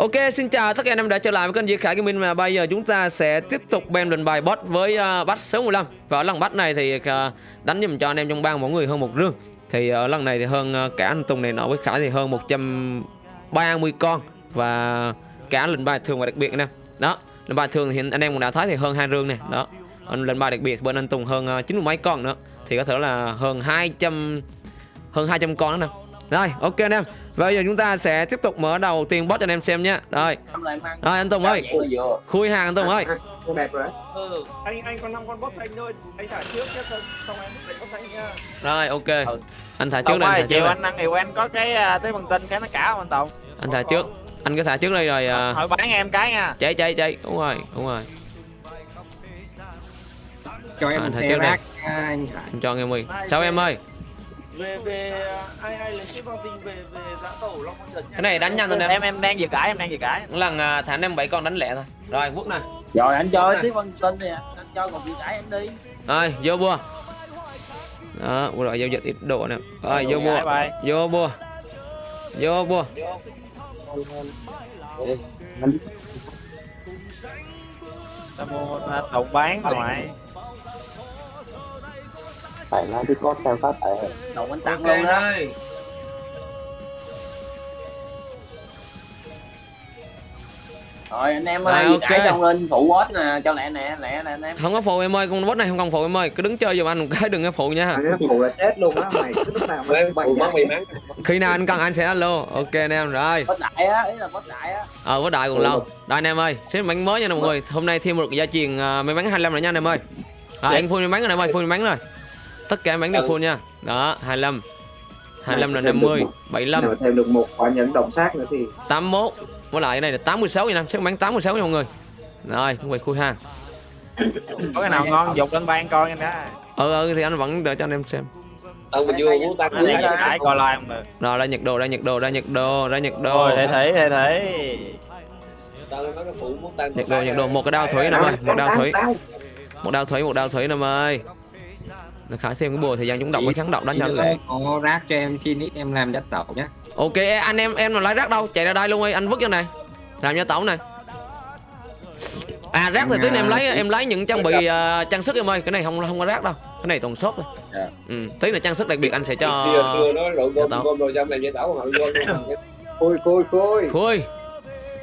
Ok, xin chào tất cả anh em đã trở lại với kênh Diệt Khải Gaming và bây giờ chúng ta sẽ tiếp tục bem lần bài boss với uh, bắt số 15 và ở lần bắt này thì uh, đánh giùm cho anh em trong bang mỗi người hơn một rương. Thì ở lần này thì hơn uh, cả anh Tùng này nọ với Khải thì hơn 130 con. Và cả lần bài thường và đặc biệt anh em đó lần bài thường thì anh em cũng đã thấy thì hơn hai rương này đó lần bài đặc biệt bên anh Tùng hơn uh, mấy con nữa. Thì có thể là hơn 200 hơn 200 con nữa nè. Rồi ok anh em bây giờ chúng ta sẽ tiếp tục mở đầu tiên boss cho anh em xem nhé. Rồi. Rồi anh Tùng ơi. Khui hàng anh Tùng ơi. Đẹp rồi Ừ, anh anh còn năm con boss xanh thôi, anh thả trước nhé, xong em đánh boss xanh nha. Rồi ok. Ừ. Anh thả trước đây anh ơi, thả trước chiều anh ăn thì quen có cái à, tế bằng tinh cái nó cả không anh Tùng? Anh thả trước. Anh cứ thả trước đây rồi à, Thôi bán em cái nha. Cháy cháy cháy Đúng rồi đúng rồi. Cho em À, một thả xe rác anh Hải Em cho em ơi Sao em ơi Về về ai ai lấy bằng tinh về về giã tổ Long nha. Cái này đánh nhanh thôi em Em em đang vừa cãi, em đang vừa cãi. Lần à, thả em bảy con đánh lẹ thôi. Rồi quốc nè. Rồi anh cho tiếp văn tinh nè, anh cho còn bị cãi anh đi. Rồi vô bua. Đó đội giao dịch ít độ nè. Rồi vô bua. Vô bua. Vô bua. Tao mua Tùng bán ngoài. Phải là cái con sao phát tại. Đồng anh tặng luôn đó. ơi Rồi anh em ơi, ok. cãi xong lên phụ boss nè, cho lẹ nè, lẹ nè anh em. Không có phụ em ơi Con boss này không cần phụ em ơi. Cứ đứng chơi giùm anh một cái đừng có phụ nha. Cái phụ là chết luôn á mày cứ lúc nào mà bày Khi nào anh cần anh sẽ alo. Ok anh em rồi. Boss đại á, ý là boss đại á. Ờ với đại còn lâu. Đây anh em ơi Xếp bánh mới nha mọi người. Hôm nay thêm một gia truyền uh, may bắn 25 rồi nha anh em ơi. À, Anh full may bắn rồi anh em ơi Full may bắn rồi Tất cả may bắn đều full nha. Đó 25 25 là 50 75 nào thêm được một quả nhẫn động sát nữa thì 81 Với lại cái này là 86 nha anh em Xếp bắn 86 nha mọi người. Rồi không phải khui ha. Có cái nào ngon dục lên ban coi anh đó. Ừ ừ thì anh vẫn đợi cho anh em xem. Ông mình vừa muốn đang vừa cãi coi like không được. Rồi ra nhật đồ ra nhật đồ ra nhật đồ ra nhật đồ. Rồi, cái phụ muốn tăng Nhật đồ nhật đồ một cái đao thủy em ơi Một đao thủy. Một đao thủy một đao thủy em ơi Khải xem cái bùa thời gian chúng độc với kháng độc đánh cho anh lẹ có rác cho em xin ít em làm đất tẩu nhá. Ok anh em em mà lấy rác đâu? Chạy ra đây luôn đi anh vứt cho này. Làm cho tẩu này. À rác thì tí em lấy em lấy những trang bị uh, trang sức em ơi. Cái này không không có rác đâu. Cái này toàn shop thôi Dạ. ừ tí là trang sức đặc biệt anh sẽ cho khôi khôi khôi khui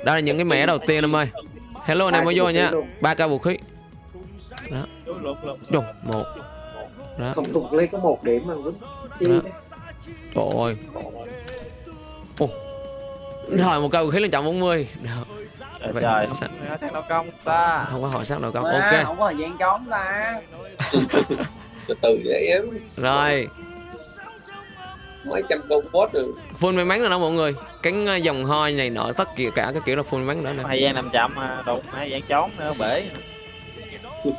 đây là những cái mẻ đầu tiên em ơi. Hello anh em mới vô nha. ba ca vũ khí. Dùng một đó. Không thuộc lấy có một điểm mà vẫn chi trời ơi. Ồ. rồi một vũ khí lên trọng 40 Được. Trời Vậy trời, không có sáng đâu công ta. không có hỏi đâu con Má, ok. Không có thời gian trốn ta. từ từ vậy em rồi. Mấy trăm con boss rồi full may mắn rồi đó mọi người. Cánh ờ, dòng hoi này nọ tất cả cả cái kiểu là full may mắn nữa nè. Thời gian làm chậm mà đụng thời gian trốn nữa bể.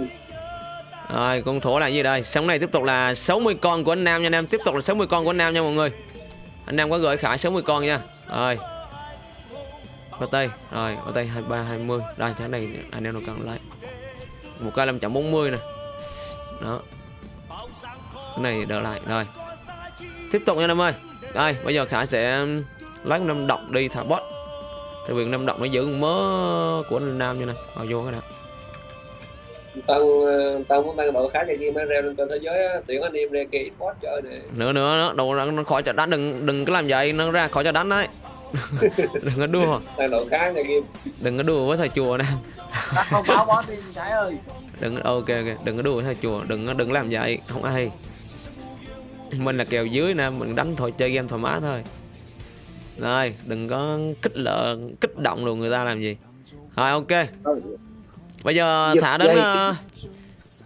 rồi con thổ là gì đây? Sống này tiếp tục là 60 con của anh nam nha anh em. Tiếp tục là 60 con của anh nam nha mọi người. Anh nam có gửi khải 60 con nha. Rồi. OT rồi OT 23 20 đây tháng này anh em nào cần lấy một cái 540 nè. Đó. Cái này đỡ lại. Rồi. Tiếp tục nha anh em ơi. Đây, bây giờ khải sẽ um, lấy năm động đi thả bot. Tại vì năm động nó giữ mớ của anh nam như này. Rồi, vô cái nào tao ờ, tao muốn tăng độ khá cho game reo lên trên thế giới á tuyển anh em ra kia boss chơi nè. Nữa nữa nữa đồ nó nó khỏi cho đánh đừng đừng có làm vậy nó ra khỏi cho đánh đấy. Đừng có đua tăng độ khá cho game đừng có đùa với thầy chùa nè. Ta không báo boss đi Sải ơi. đừng ok ok đừng có đùa với thầy chùa đừng có đừng làm vậy không ai. Mình là kèo dưới nè mình đánh thôi chơi game thoải mái thôi. Rồi đừng có kích lợ kích động đồ người ta làm gì. Rồi ok bây giờ Giật thả đến ờ,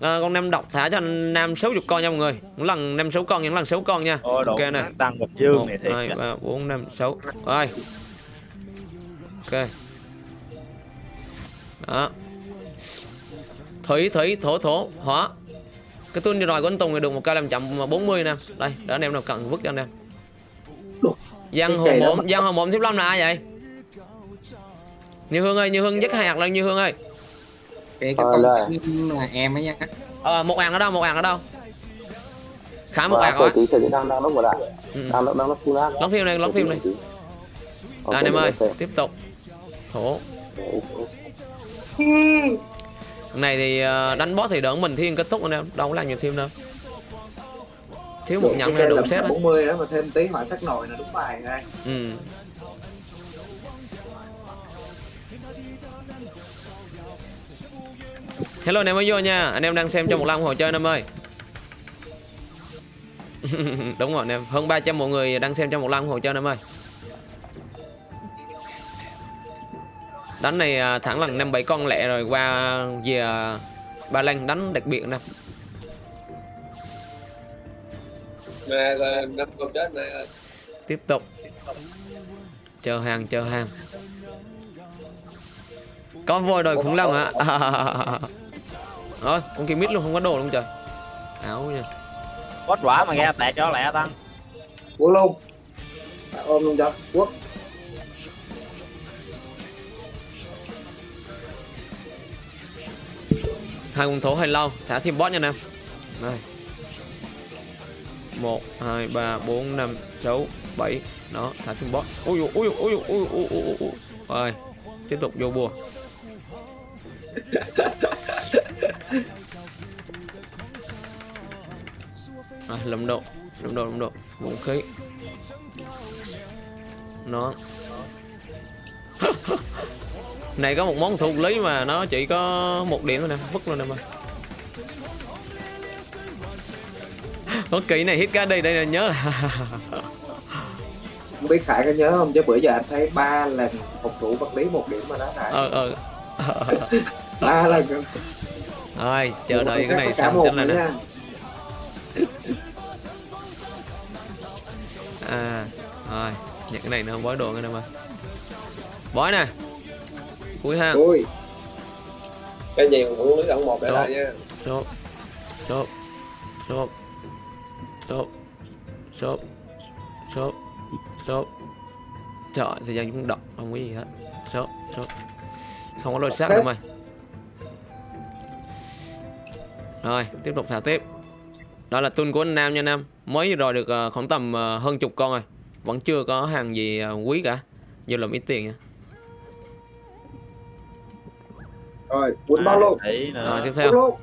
ờ, con nam độc thả cho anh nam 60 con nha mọi người. Những lần năm sáu con những lần sáu con nha. Ôi Ok nè. tăng bạch dương một này thiệt. hai ba bốn năm sáu. Rồi. Ok. Đó. Thủy thủy thổ thổ hỏa. Cái tuôn rồi của anh Tùng thì được một cây làm chậm mà 40 nè. Đây để anh em nào cần vứt cho anh em. Giang hồ mộm Giang hồ mộm tiếp lâm là ai vậy? Như Hương ơi Như Hương dứt hai hạt lên Như Hương ơi cái cái Ờ, con là- em ấy nhá ờ, một hàng ở đâu một hàng ở đâu? Khá một hàng Rồi, rồi đang đang lúc đại. ừ. Đang đang lúc full áp. lóng phim đây lóng phim Đây, anh em ơi tiếp tục. Thổ. Này thì ờ, đánh boss thì đỡ mình thiên kết thúc anh em đâu có làm nhiều thêm đâu. Thiếu một nhận là đủ đấy 40 đó mà thêm tí hỏa sắc nồi là đúng bài ngay ừ. Hello anh em mới vô nha. Anh em đang xem trong một lần hồ chơi anh em ơi. Đúng rồi anh em. Hơn 300 mọi người đang xem trong một lần hồ chơi anh em ơi. Đánh này à, thẳng lần năm bảy con lẹ rồi qua về à, ba lan đánh đặc biệt nè. Năm tiếp tục. Chờ hàng chờ hàng. Có voi đòi khủng long hả rồi con kia mít luôn không có đồ luôn trời. Áo nha. Bót quả mà nghe tẹt cho lẹ tăng quốc luôn. Ôm luôn cho quốc hai con thổ hơi lâu thả thêm boss nha anh em đây một hai ba bốn năm sáu bảy. Đó thả thêm boss ui ui ui ui ui ui ui ui. Rồi tiếp tục vô bùa à, lâm độ lâm độ lâm độ. Vũ khí. Nó. Này có một món thuộc lý mà nó chỉ có một điểm thôi nè vứt luôn nè mà. Kỳ này hit cái đây đây là nhớ. Không biết khải có nhớ không? Chứ bữa giờ anh thấy ba lần phục thủ vật lý một điểm mà đó khải. Ờ ờ ba lần thôi chờ đợi cái này xong chấm là nữa nè à rồi nhận cái này nó không bói đồ cái nào mà. Bói nè. Cuối ha. Ui cái gì cũng lưới ẩn một để Số. lại nha. Shop shop shop shop shop shop shop trời thời gian chúng đọc không có gì hết. Shop shop không có lôi xác nữa mày rồi tiếp tục thả tiếp. Đó là tuần của anh Nam nha anh Nam. Mới rồi được ờ, khoảng tầm ờ, hơn chục con rồi. Vẫn chưa có hàng gì ờ, quý cả. Giờ làm ít tiền nha. Rồi quýnh bao luôn rồi tiếp theo.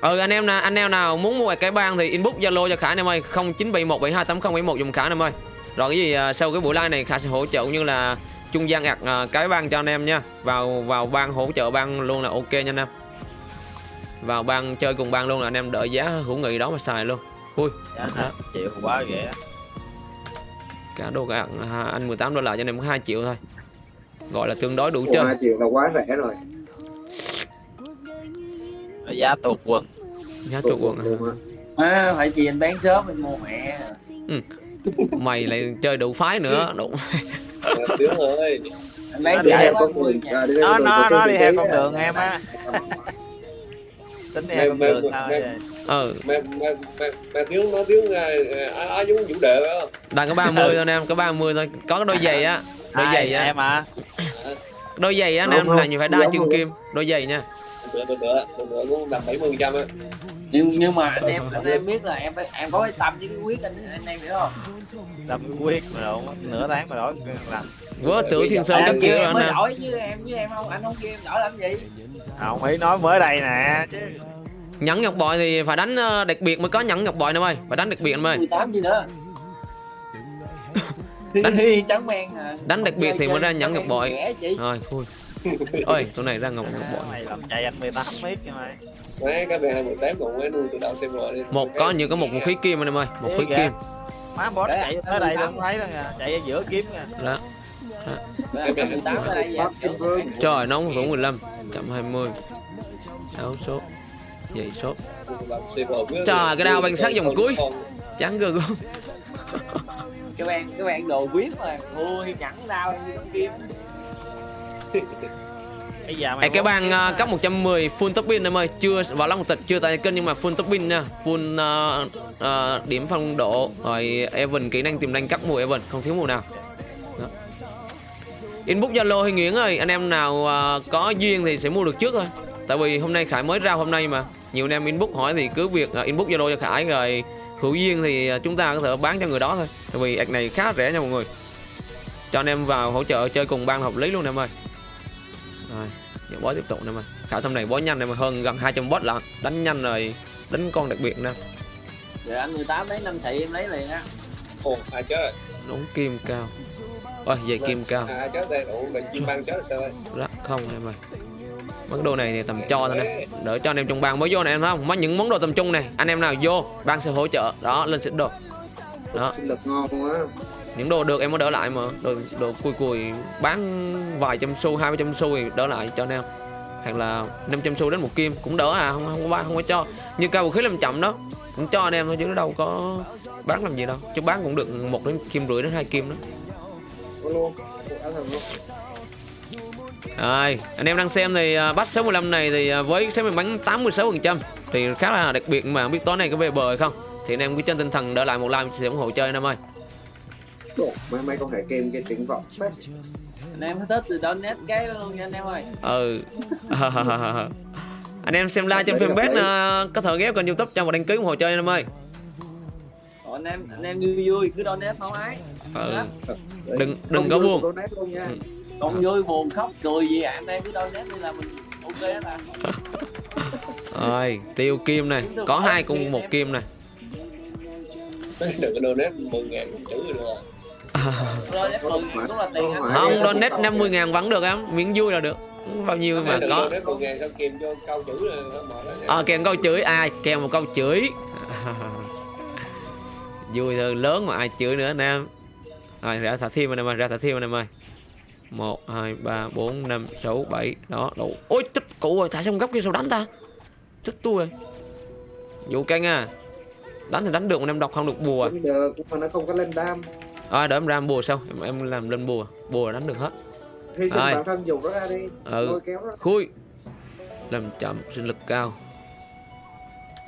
ừ anh em nào anh em nào muốn mua cái bang thì inbox zalo cho khải anh em ơi 0971728071 dùng khải anh em ơi. Rồi cái gì sau cái buổi live này khải sẽ hỗ trợ cũng như là trung gian ạc cái bang cho anh em nha. Vào vào bang hỗ trợ bang luôn là ok nha anh em vào bang chơi cùng bang luôn là anh em đợi giá hữu nghị đó mà xài luôn. Ui. Dạ, hả? chịu quá ghẻ cả đồ cả à, anh 18 đô la cho anh em có 2 triệu thôi. Gọi là tương đối đủ Ủa, chơi. hai triệu là quá rẻ rồi. Giá tụt quần. Giá trụ quần à. à, phải chi anh bán sớm anh mua mẹ. Mày lại chơi đủ phái nữa đủ tướng ơi anh bán Nó đi rẻ theo con đường à, đi nó theo nó con nó đi theo con đường em á tính em mà, được thôi ừ. mà, mà, thiếu nó thiếu ai giống vũ đề phải không? Đang có 30 ừ. thôi em có 30 thôi. Có cái đôi giày á đôi giày á. em à đôi giày á em là nhiều phải đa chân kim đôi giày nha bữa bữa bữa bữa bữa cũng đạt bảy mươi trăm á. Nhưng nhưng mà anh em anh em biết là em phải em có cái tâm với cái quyết anh anh em hiểu không? Làm quyết mà đâu nửa tháng mà đổi làm. Vớ tử thiên sơn các em anh em đổi với em với em không anh không kêu em đổi làm gì? Không ý nói mới đây nè chứ. Nhẫn ngọc bội thì phải đánh ờ, đặc biệt mới có nhẫn ngọc bội em ơi phải đánh đặc biệt em ơi 18 gì nữa? Đánh- đánh trắng men à. Đánh đặc biệt thì mới ra nhẫn ngọc bội. rồi khui ơi chỗ này ra ngọc ngọc bội mày làm chạy anh 18 mét cho mày. Mấy cái hai mươi tám còn mới nuôi từ đầu xem rồi. Đi một có như có một vũ khí kim anh em ơi một khí kìa. kim. Má boss chạy tới đây không thấy đâu nha chạy ở giữa kiếm đó 18 Vương. trời nó không 15 120 áo số giày số. Trời, cái đao banh sắt vòng cuối. trắng gơ gớm cái bạn cái bạn đồ biết mà. Ui nhẫn đau như con kim Ê, cái bang ờ, mà. cấp 110 full top pin em ơi chưa vào long tịch chưa tại kênh nhưng mà full top pin nha. Full ờ, ờ, điểm phong độ rồi Evan kỹ năng tiềm năng cắt mùa Evan không thiếu mùa nào. Đó. inbox zalo hay nguyễn ơi anh em nào ờ, có duyên thì sẽ mua được trước thôi. Tại vì hôm nay khải mới ra hôm nay mà. Nhiều anh em inbox hỏi thì cứ việc ờ, inbox zalo cho khải rồi hữu duyên thì chúng ta có thể bán cho người đó thôi. Tại vì ạc này khá rẻ nha mọi người. Cho anh em vào hỗ trợ chơi cùng ban hợp lý luôn em ơi rồi giờ bó tiếp tục em ơi khảo thăm này bó nhanh em ơi hơn gần 200 bot lận đánh nhanh rồi đánh con đặc biệt nè. Rồi anh 18 lấy 5 thị em lấy liền á. ồ ai chết rồi? Nón kim cao. Ôi dây kim cao. À, chết đây? Ủa mình chim băng chết sao ơi Rắc không em ơi món đồ này thì tầm cho thôi nè. Đỡ cho anh em trong bang mới vô này em thấy không? Mấy những món đồ tầm trung này anh em nào vô bang sẽ hỗ trợ. Đó lên xịn đồ. Đó. Lực ngon quá những đồ được em có đỡ lại mà. Đồ đồ cùi cùi bán vài trăm xu hai trăm xu thì đỡ lại cho anh em. Hoặc là 500 xu đến một kim cũng đỡ à không không có bán không có cho. Như cao vũ khí làm chậm đó cũng cho anh em thôi chứ nó đâu có bán làm gì đâu. Chứ bán cũng được một đến kim rưỡi đến hai kim đó. Rồi à, anh em đang xem thì uh, bắt 65 này thì à, với số mình bắn 86% thì khá là đặc biệt mà không biết tối nay có về bờ hay không. Thì anh em cứ trên tinh thần đỡ lại một like sẽ ủng hộ chơi anh em ơi. Đồ, mấy mấy con hệ kim kia triển vọng phết Anh em thích thì donate cái luôn nha anh em ơi. Ừ. anh em xem like trên fanpage uh, có thể ghép kênh YouTube cho một đăng ký ủng hộ chơi anh em ơi. Còn anh em anh em vui vui cứ donate không ái. Ừ. Đừng đừng có buồn. Donate luôn nha Không vui buồn khóc cười gì à anh em cứ donate đi là mình ok hết à. Rồi, tiêu kim này, có hai cùng một kim này. đừng có donate 10 ngàn chữ rồi Không, donate 50 ngàn vẫn được em, miễn vui là được. Bao nhiêu mà có. donate 10 ngàn sao kèm câu Ờ chửi. Ai kèm một câu chửi? Vui thôi lớn mà ai chửi nữa anh em. Rồi ra thả thêm anh em ơi ra thả thêm anh em ơi. Một hai ba bốn năm sáu bảy. Đó đủ. Ôi tích cụ rồi thả xong góc kia sao đánh ta? Chết tôi rồi. Vụ canh à đánh thì đánh được mà em đọc không được bùa Đánh được nhưng mà nó không có lên đam à đợi em ra em bùa xong em, em làm lên bùa. Bùa đánh được hết. Hy sinh Ai? bản thân dùng nó ra đi. Ừ. lôi kéo nó. Khui. Làm chậm sinh lực cao.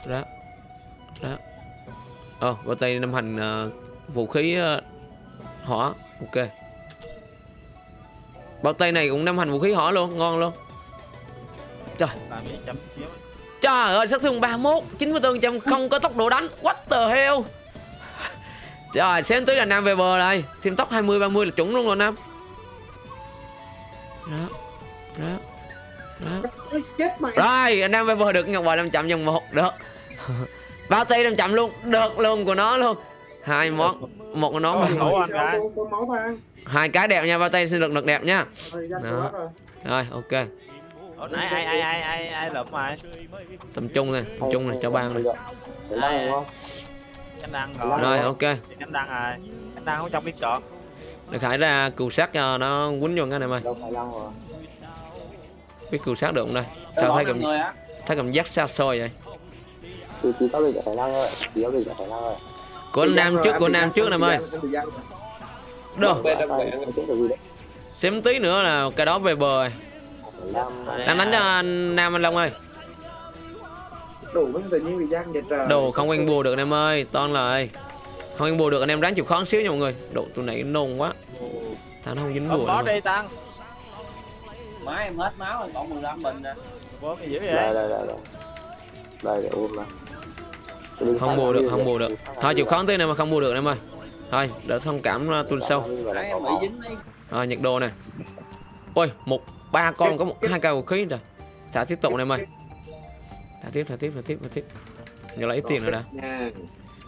Đó đó ờ vào tay năm hành ờ, vũ khí ờ, hỏa. Ok. Bao tay này cũng năm hành vũ khí hỏa luôn. Ngon luôn. Trời. Trời ơi sát thương 31 94 trăm không có tốc độ đánh. What the hell trời xem tới là nam về bờ đây. Xem tốc 20 30 là chuẩn luôn rồi nam. Đó đó đó. Chết mày. Rồi anh em phải vừa được. Ngọc bội 500 dòng một được. Bao tay 500 luôn. Được luôn của nó luôn. Hai món một của nó Ôi, mà Ủa, anh Sao gái. con- con máu thang? Hai cái đẹp nha bao tay sinh lực lực đẹp nha. Đó. rồi. Rồi ok. Nãy ai ai ai ai ai lụm ai tầm trung này tầm trung này cho ban này anh đăng rồi rồi ok. Anh đăng rồi anh đăng không trong biết chọn. Để khải ra cừu sát cho nó quýnh vô cái này mày biết cừu sát được không đây? Sao thấy cảm thấy cảm giác xa xôi vậy? Chỉ chỉ có bị khả năng thôi chỉ có bị khả năng thôi của anh nam trước của nam trước nam ơi. được đấy xém tí nữa là cái đó về bờ rồi. Đang đánh cho anh nam anh long ơi đủ mới tự nhiên bị giăng vậy trời đồ không quen bùa được anh em ơi toan lời. Không quen bùa được anh em ráng chịu khó xíu nha mọi người. Độ tụi này nôn quá. Thằng nó không dính bùa nữa. đi tăng. Má em hết máu rồi còn 15 bình nè. cái dữ vậy? Đây đây đây đây. Để ôm mà không bùa được không bùa được. Thôi chịu khó tí nữa mà không bùa được anh em ơi. Thôi đỡ thông cảm uh, tuần đi. rồi nhiệt độ này ôi một ba con có một hai cây vũ khí rồi thả tiếp tục anh em ơi thả tiếp thả tiếp thả tiếp thả tiếp. Giờ lấy ít tiền rồi nha.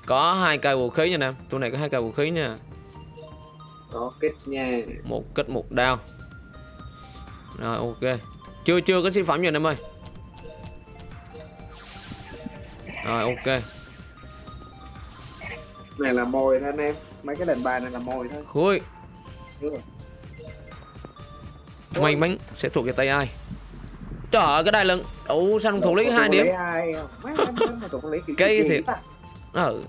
Có hai cây vũ khí nha nam tụi này có hai cây vũ khí nha. Có kết nha. Một kích một đao. Rồi ok. Chưa chưa có sản phẩm anh em ơi. Rồi ok. Này là mồi thôi anh em. Mấy cái đền bài này là mồi thôi. Khui rồi. may mắn sẽ thuộc về tay ai trời ơi cái đai lưng ủ sao không thủ lý hai điểm? Cây thiệt. ừ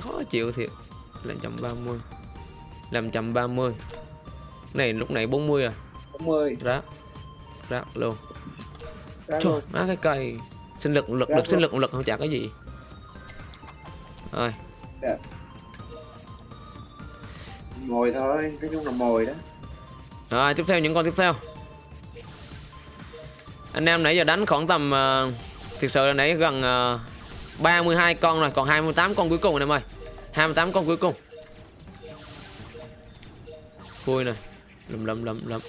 khó chịu thiệt. Ba mươi. Làm trăm ba mươi. Này lúc này 40 à? 40 rác. Rác luôn. Ra trời má cái cây. Sinh lực lực Rác lực sinh lực lực không chả cái gì. Rồi. Mồi thôi nói chung là mồi đó. Rồi tiếp theo những con tiếp theo Anh em nãy giờ đánh khoảng tầm uh, Thực sự là nãy gần uh, 32 con rồi Còn 28 con cuối cùng anh em ơi. 28 con cuối cùng. Vui này lầm lầm lầm lầm.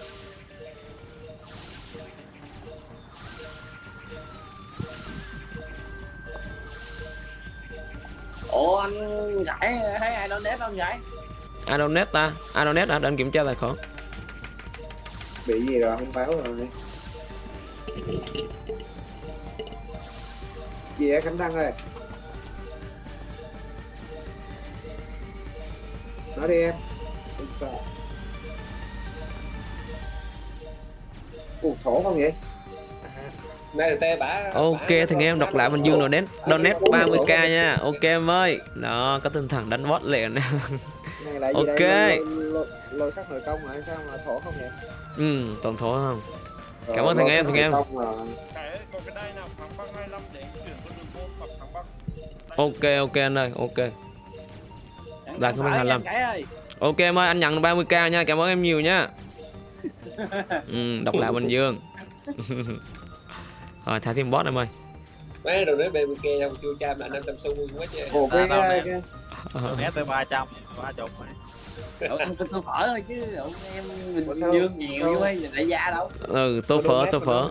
Ủa anh giải thấy ai donate không giải Adonet ta? Adonet hả? Để anh kiểm tra tài khoản. Bị gì rồi? Không báo rồi gì á khánh đăng ơi? Nói đi em. Không sao. Ủa, thổ không vậy? Ok thì nghe em đọc lại mình Dương donate donate 30k nha. Ok em ơi. Đó có tinh thần đánh boss liền. Ok. đây? Lôi, lôi, lôi sắc nội công rồi sao mà thổ không vậy? Ừ toàn thổ không? Rồi, Cảm ơn thằng em, thằng em. nội công là- cái còn cái đai nào thắng băng 25 để anh chuyển con đường môn hoặc thắng băng? Ok ok anh ơi ok. Đạt 25. giải ơi. Ok em ơi anh nhận 30k nha Cảm ơn em nhiều nha. Ừ, Đọc lại Bình Dương. Rồi thả thêm boss em ơi. Mấy đồ nói BBK không chưa cha mà 500 xu quá chứ. À, cái, nè. cái, né tới 300 30 mày Ủa, ăn tôi phở thôi chứ ủa, em mình dương nhiều như vậy đại gia đâu? Ừ tô phở tô phở.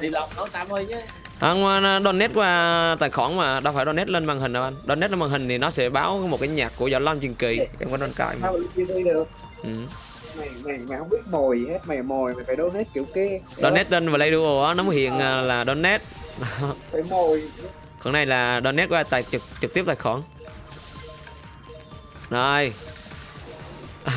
Đi lòng nấu tam ơi chứ. Anh à, donate qua tài khoản mà đâu phải donate lên màn hình đâu anh. Donate lên màn hình thì nó sẽ báo một cái nhạc của Võ Lâm Truyền Kỳ Em có donate cài mà. Được? Ừ. mày mày mày không biết mồi hết mày mồi mày phải donate kiểu kia. Donate lên Play Duo á, nó mới hiện à, là donate. Phải mồi. Còn này là donate qua tài trực trực tiếp tài khoản Rồi.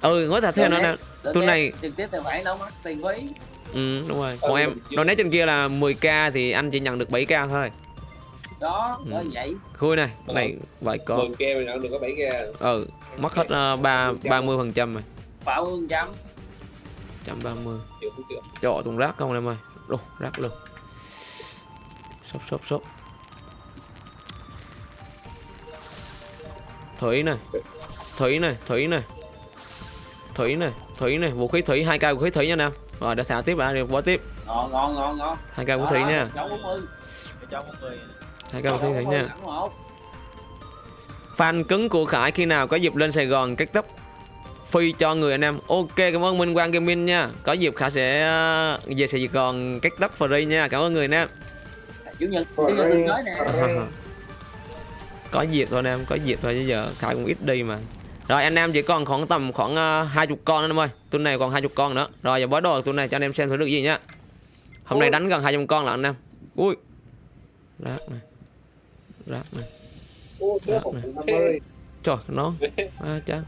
Ừ nói thật theo nó nè Tôi này- trực tiếp tài khoản đâu mất tiền phí Ừ đúng rồi. Còn em donate trên kia là 10k thì anh chỉ nhận được 7k thôi. Đó Ừ. vậy. Khui này cái này vậy có Mừng kia mình nhận được có 7 k. Ừ mất hết uh, 3 30 phần trăm rồi. Bảo hương trăm 130 Chịu cũng chịu Trời tuần rác không em ơi. Luôn rác luôn. Sốc sốc sốc Thủy này Thủy này Thủy này Thủy này Thủy này Vũ khí thủy hai cây vũ khí thủy nha nam Rồi để thả tiếp đã đi qua tiếp. Ngon ngon ngon ngon. Hai cây vũ thủy nha. hai cây vũ thủy thủy nha. Fan cứng của Khải khi nào có dịp lên Sài Gòn cắt tóc Phi cho người anh em. Ok cảm ơn Minh Quang Gaming nha. Có dịp Khải sẽ ờ, về Sài Gòn cắt tóc free nha. Cảm ơn người anh em. Chủ nhật chủ nhật tới nè có dịp thôi anh em có dịp thôi chứ giờ Khải cũng ít đi mà. Rồi anh em chỉ còn khoảng tầm khoảng hai chục con nữa anh em ơi. Tuần này còn hai chục con nữa. Rồi giờ bó đồ tuần này cho anh em xem thử được gì nhá. Hôm nay đánh gần 200 con là anh em. Ui. Rác này. Rác này. Ô, Rác này. trời nó. À, chán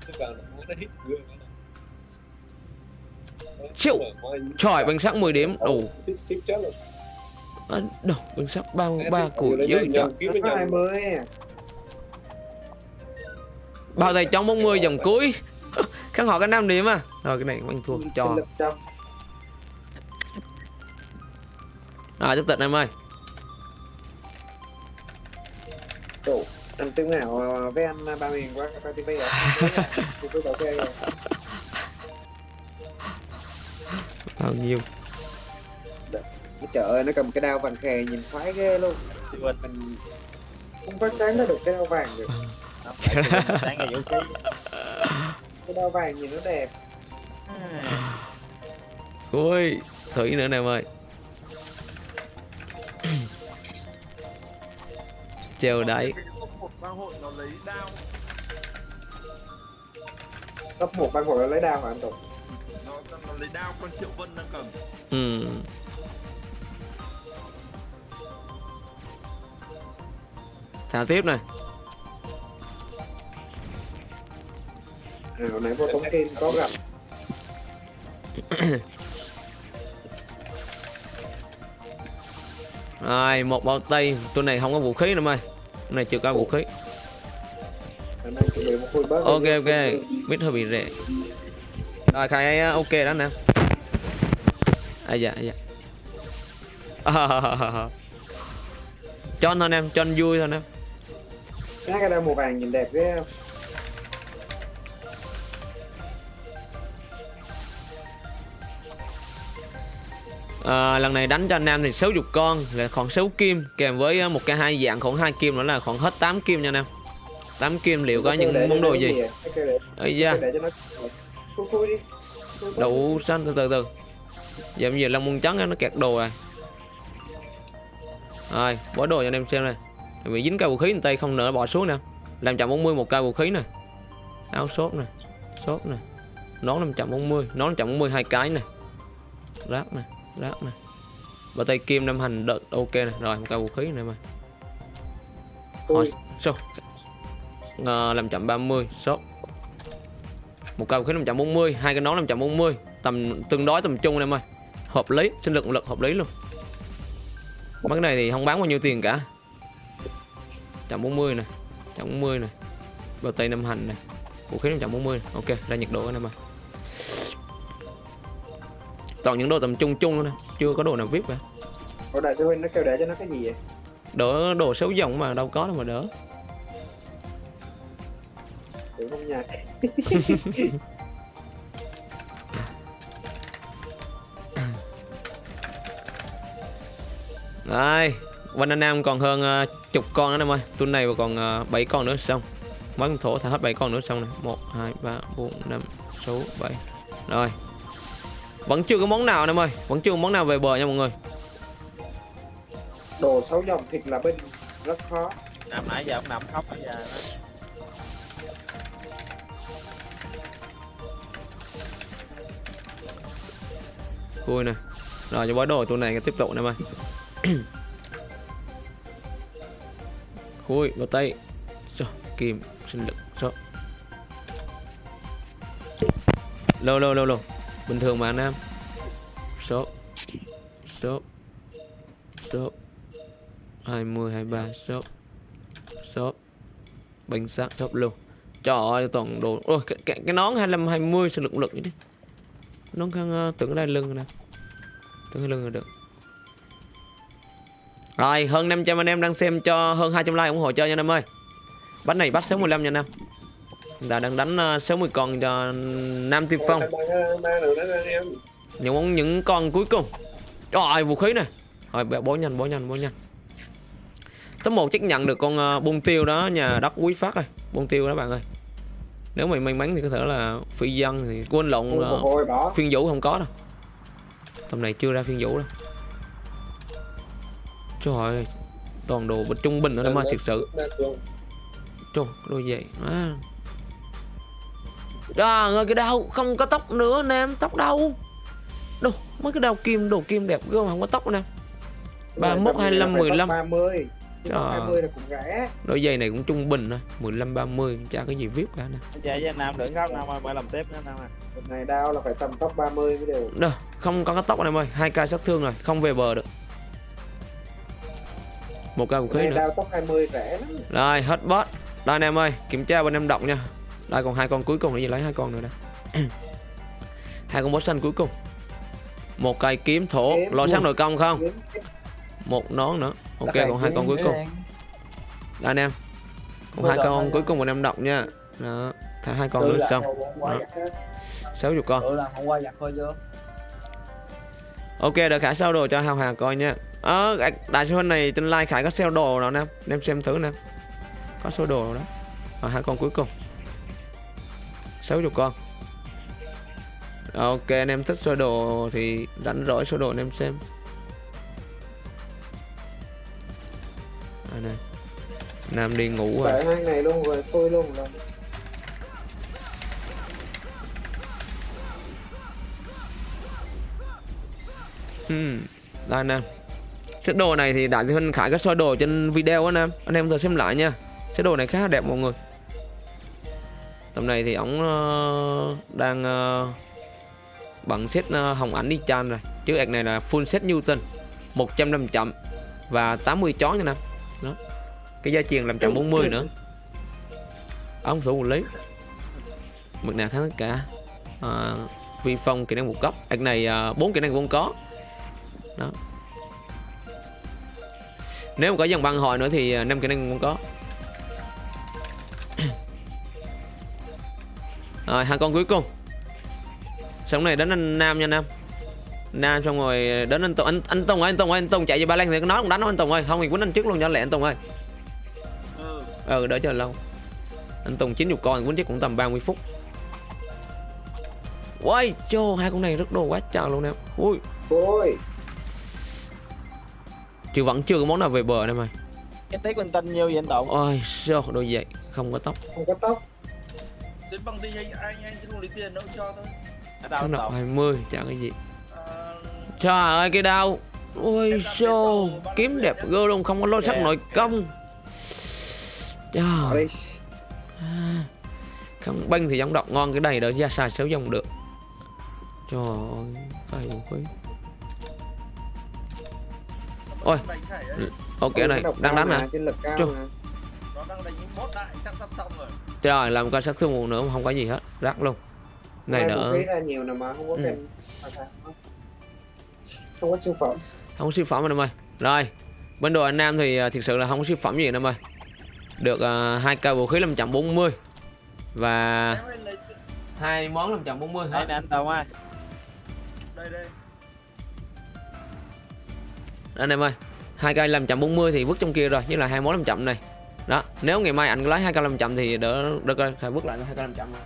Chịu. trời bằng sắc 10 điểm. đủ Xích chết rồi. À, đâu bằng sắc ba ba củi dữ trời bao tay chống 40 dòng cuối? Khán họ cái năm điểm à. Rồi cái này anh thua cho rồi tiếp tục em ơi. Ủa, anh tiếng nào với anh ba miền qua qua TV rồi tôi cứ bảo kê rồi. Bao nhiêu? Trời ơi nó cầm cái đao vàng khè nhìn khoái ghê luôn. Mình không có tránh nó được cái đao vàng được Không phải sáng ngày vũ khí cái đao vàng nhìn nó đẹp. Ui thủy nữa nè em ơi. Treo đáy. một bang hội nó lấy đao. Cấp một ban hội lấy đao mà anh tục nó nó lấy đao con triệu vân đang cầm. Ừ. thả tiếp này à, hồi nãy vô tống kim có gặp. Rồi một bao tay. Tôi này không có vũ khí nữa mày. Tôi này chưa có vũ khí. Ok ok. Biết hơi bị rẻ rồi khai uh, ok đó nè. À dạ à, dạ. Cho anh thôi em cho anh vui thôi em cái đao màu vàng nhìn đẹp ghê không à, lần này đánh cho anh em thì 60 con là khoảng 6 kim kèm với uh, một cái hai dạng khoảng hai kim nữa là khoảng hết 8 kim nha anh em. 8 kim liệu có những món đồ gì? ấy da. Đậu xanh từ từ từ. Giờ bây giờ Long Môn Trắng nó kẹt đồ rồi Rồi bỏ đồ cho anh em xem này. Bị dính cây vũ khí tay không nỡ bỏ xuống nè. Làm chậm 40 một cây vũ khí nè. Áo sốt nè Sốt nè. Nón 540 Nón 540 hai cái nè. Rác nè Rác nè. Và tay kim năm hành đợt ok nè. Rồi một cây vũ khí này mà. Hỏi số. Ờ, làm chậm 30 sốt một cây vũ khí 540 hai cái nón 540 tầm tương đối tầm trung em ơi hợp lý sinh lực lực hợp lý luôn. Mấy cái này thì không bán bao nhiêu tiền cả. 140 nè 140 nè. Bao tay năm hành nè. Vũ khí 140 này. ok ra nhiệt độ anh em ơi toàn những đồ tầm trung trung thôi nè chưa có đồ nào vip cả Ủa đại sư huynh nó kêu để cho nó cái gì vậy? đỡ đồ xấu dòng mà đâu có đâu mà đỡ Tưởng không nhạc. Đây, em còn hơn ờ, chục con nữa em ơi. Tuần này còn uh, 7 con nữa xong. Mấy con thổ thả hết 7 con nữa xong này. 1 2 3 4 5 6 7. Rồi. Vẫn chưa có món nào em ơi, vẫn chưa có món nào về bờ nha mọi người. Đồ sáu dòng thịt là bên rất khó. nằm nãy giờ ông nằm khóc bây giờ Khui nè. Rồi cho bói đồ tuần này tiếp tục em ơi. Khui vào tay. Rồi, kim sinh lực rồi. Lô lô lô lô. Bình thường mà anh em. Số. Số. Số. 20 23 số. Số. Bánh xác shop luôn. Trời ơi toàn đồ. Ôi cái, cái, cái nón 25 20 sẽ lực lực như thế Nón khăn uh, ờ, tưởng ở đây lưng nè. Tưởng lưng là được. Rồi, hơn 500 anh em đang xem cho hơn 200 like ủng hộ chơi nha anh em ơi. Bánh này bắt 65 nha anh em. Đã đang đánh uh, 60 con cho Nam Tiên Phong. Em. Những món những con cuối cùng. Rồi, vũ khí nè. Rồi bó nhanh, bó nhanh, bó nhanh. Top 1 chắc nhận được con uh, bông tiêu đó nhà đất quý phát rồi. Bông tiêu đó bạn ơi. Nếu mày may mắn thì có thể là phi dân thì quên lộn một uh, phiên vũ không có đâu. Tầm này chưa ra phiên vũ đâu. Trời ơi, toàn đồ trung bình nữa em ơi, thật sự. Trời, đôi giày. À. Trời ơi, cái đau không có tóc nữa anh em, tóc đâu? Đâu, mấy cái đau kim, đồ kim đẹp gớm không có tóc nè. 31, 25, 15. 30. Chứ Trời. 20 là cũng rẻ. Đôi giày này cũng trung bình thôi, 15 30 chả có gì vip cả nè. với anh nam đừng khóc nam ơi phải làm tiếp nữa nam ơi Hôm nay đao là phải tầm top 30 mới được. Đâu, không có cái tóc anh em ơi, hai ca sát thương rồi, không về bờ được. Một ca vũ khí nữa. đao top 20 rẻ lắm. Rồi, hết boss. Đây anh em ơi, kiểm tra bên em động nha. Đây còn hai con cuối cùng gì lấy hai con nữa đây. hai con boss xanh cuối cùng. Một cây kiếm thổ, lò sáng nội công không? Một nón nữa. Ok, còn hai con cuối cùng. Đây anh em. Còn hai con cuối cùng của em động nha. Đó, thả hai con nữa xong. á. 60 con. Ok, đợi khải sell đồ cho Hào Hà coi nha. Ờ, đại- đại sư huynh này trên like khải có sell đồ nào anh em? Anh em xem thử nè. Có số đồ đó. Ở hai con cuối cùng. 60 con. Ok, anh em thích sơ đồ thì đánh rỗi sơ đồ anh em xem. Đây này. Nam đi ngủ rồi. Hai này luôn rồi tôi luôn rồi. Hmm. Đây anh em. Set đồ này thì đại sư huynh khải có soi đồ trên video anh em. Anh em thử xem lại nha. Set đồ này khá đẹp mọi người. Tầm này thì ổng ờ, đang ờ, bằng set ờ, hồng ảnh đi chan rồi. Chứ ạc này là full set Newton 150 chậm và 80 chó nha nè. Đó. Cái gia truyền làm chậm 40 nữa. ông số lý. Mực nào kháng tất cả. À, vi phong kỹ năng một cấp. Ạc này bốn kỹ năng cũng có. Đó. Nếu mà có dòng băng hồi nữa thì năm kỹ năng cũng có. Rồi hai con cuối cùng. Xong này đến anh Nam nha Nam. Nam xong rồi đến anh Tùng. Anh anh Tùng ơi anh Tùng ơi anh Tùng chạy về ba lan thì nói cũng đánh anh Tùng ơi. Không thì quýnh anh trước luôn cho lẹ anh Tùng ơi. Ừ. Đỡ chờ lâu. Anh Tùng chín chục con quýnh chắc cũng tầm 30 phút. Ôi chô hai con này rất đồ quá trời luôn em. Ui. Ôi. Chứ vẫn chưa có món nào về bờ em ơi cái tiếc linh tinh nhiêu vậy anh tụng Ôi sao đồ vậy Không có tóc. Không có tóc đến bằng đi anh anh anh không lấy tiền đâu cho thôi. Nọc tụng 20 chả cái gì. À, Trời ơi cái đau. Ôi sao Kiếm đẹp gơ luôn không có lối sắc nội công. Trời. Không banh thì giống đọc ngon cái này đỡ ra xài xấu dòng được. Trời ơi khí Ôi. Ok này đang đánh mà nó đang đánh những boss đại chắc sắp xong rồi Trời làm coi sát thương một nữa không có gì hết. Rắc luôn. Này nữa nhiều nè mà không có Ừ. kèm không có siêu phẩm. Không có siêu phẩm anh em ơi. Rồi Bên đội anh Nam thì à, thực sự là không có siêu phẩm gì anh em ơi. Được uh, hai cây vũ khí 540 Và hai món 540 đây nè anh tụng ơi. Đây đây. Anh em ơi. Hai cây 540 thì vứt trong kia rồi với lại hai món 500 này đó nếu ngày mai anh lấy hai cây 500 thì đỡ đỡ coi phải vứt lại hai cây 500 này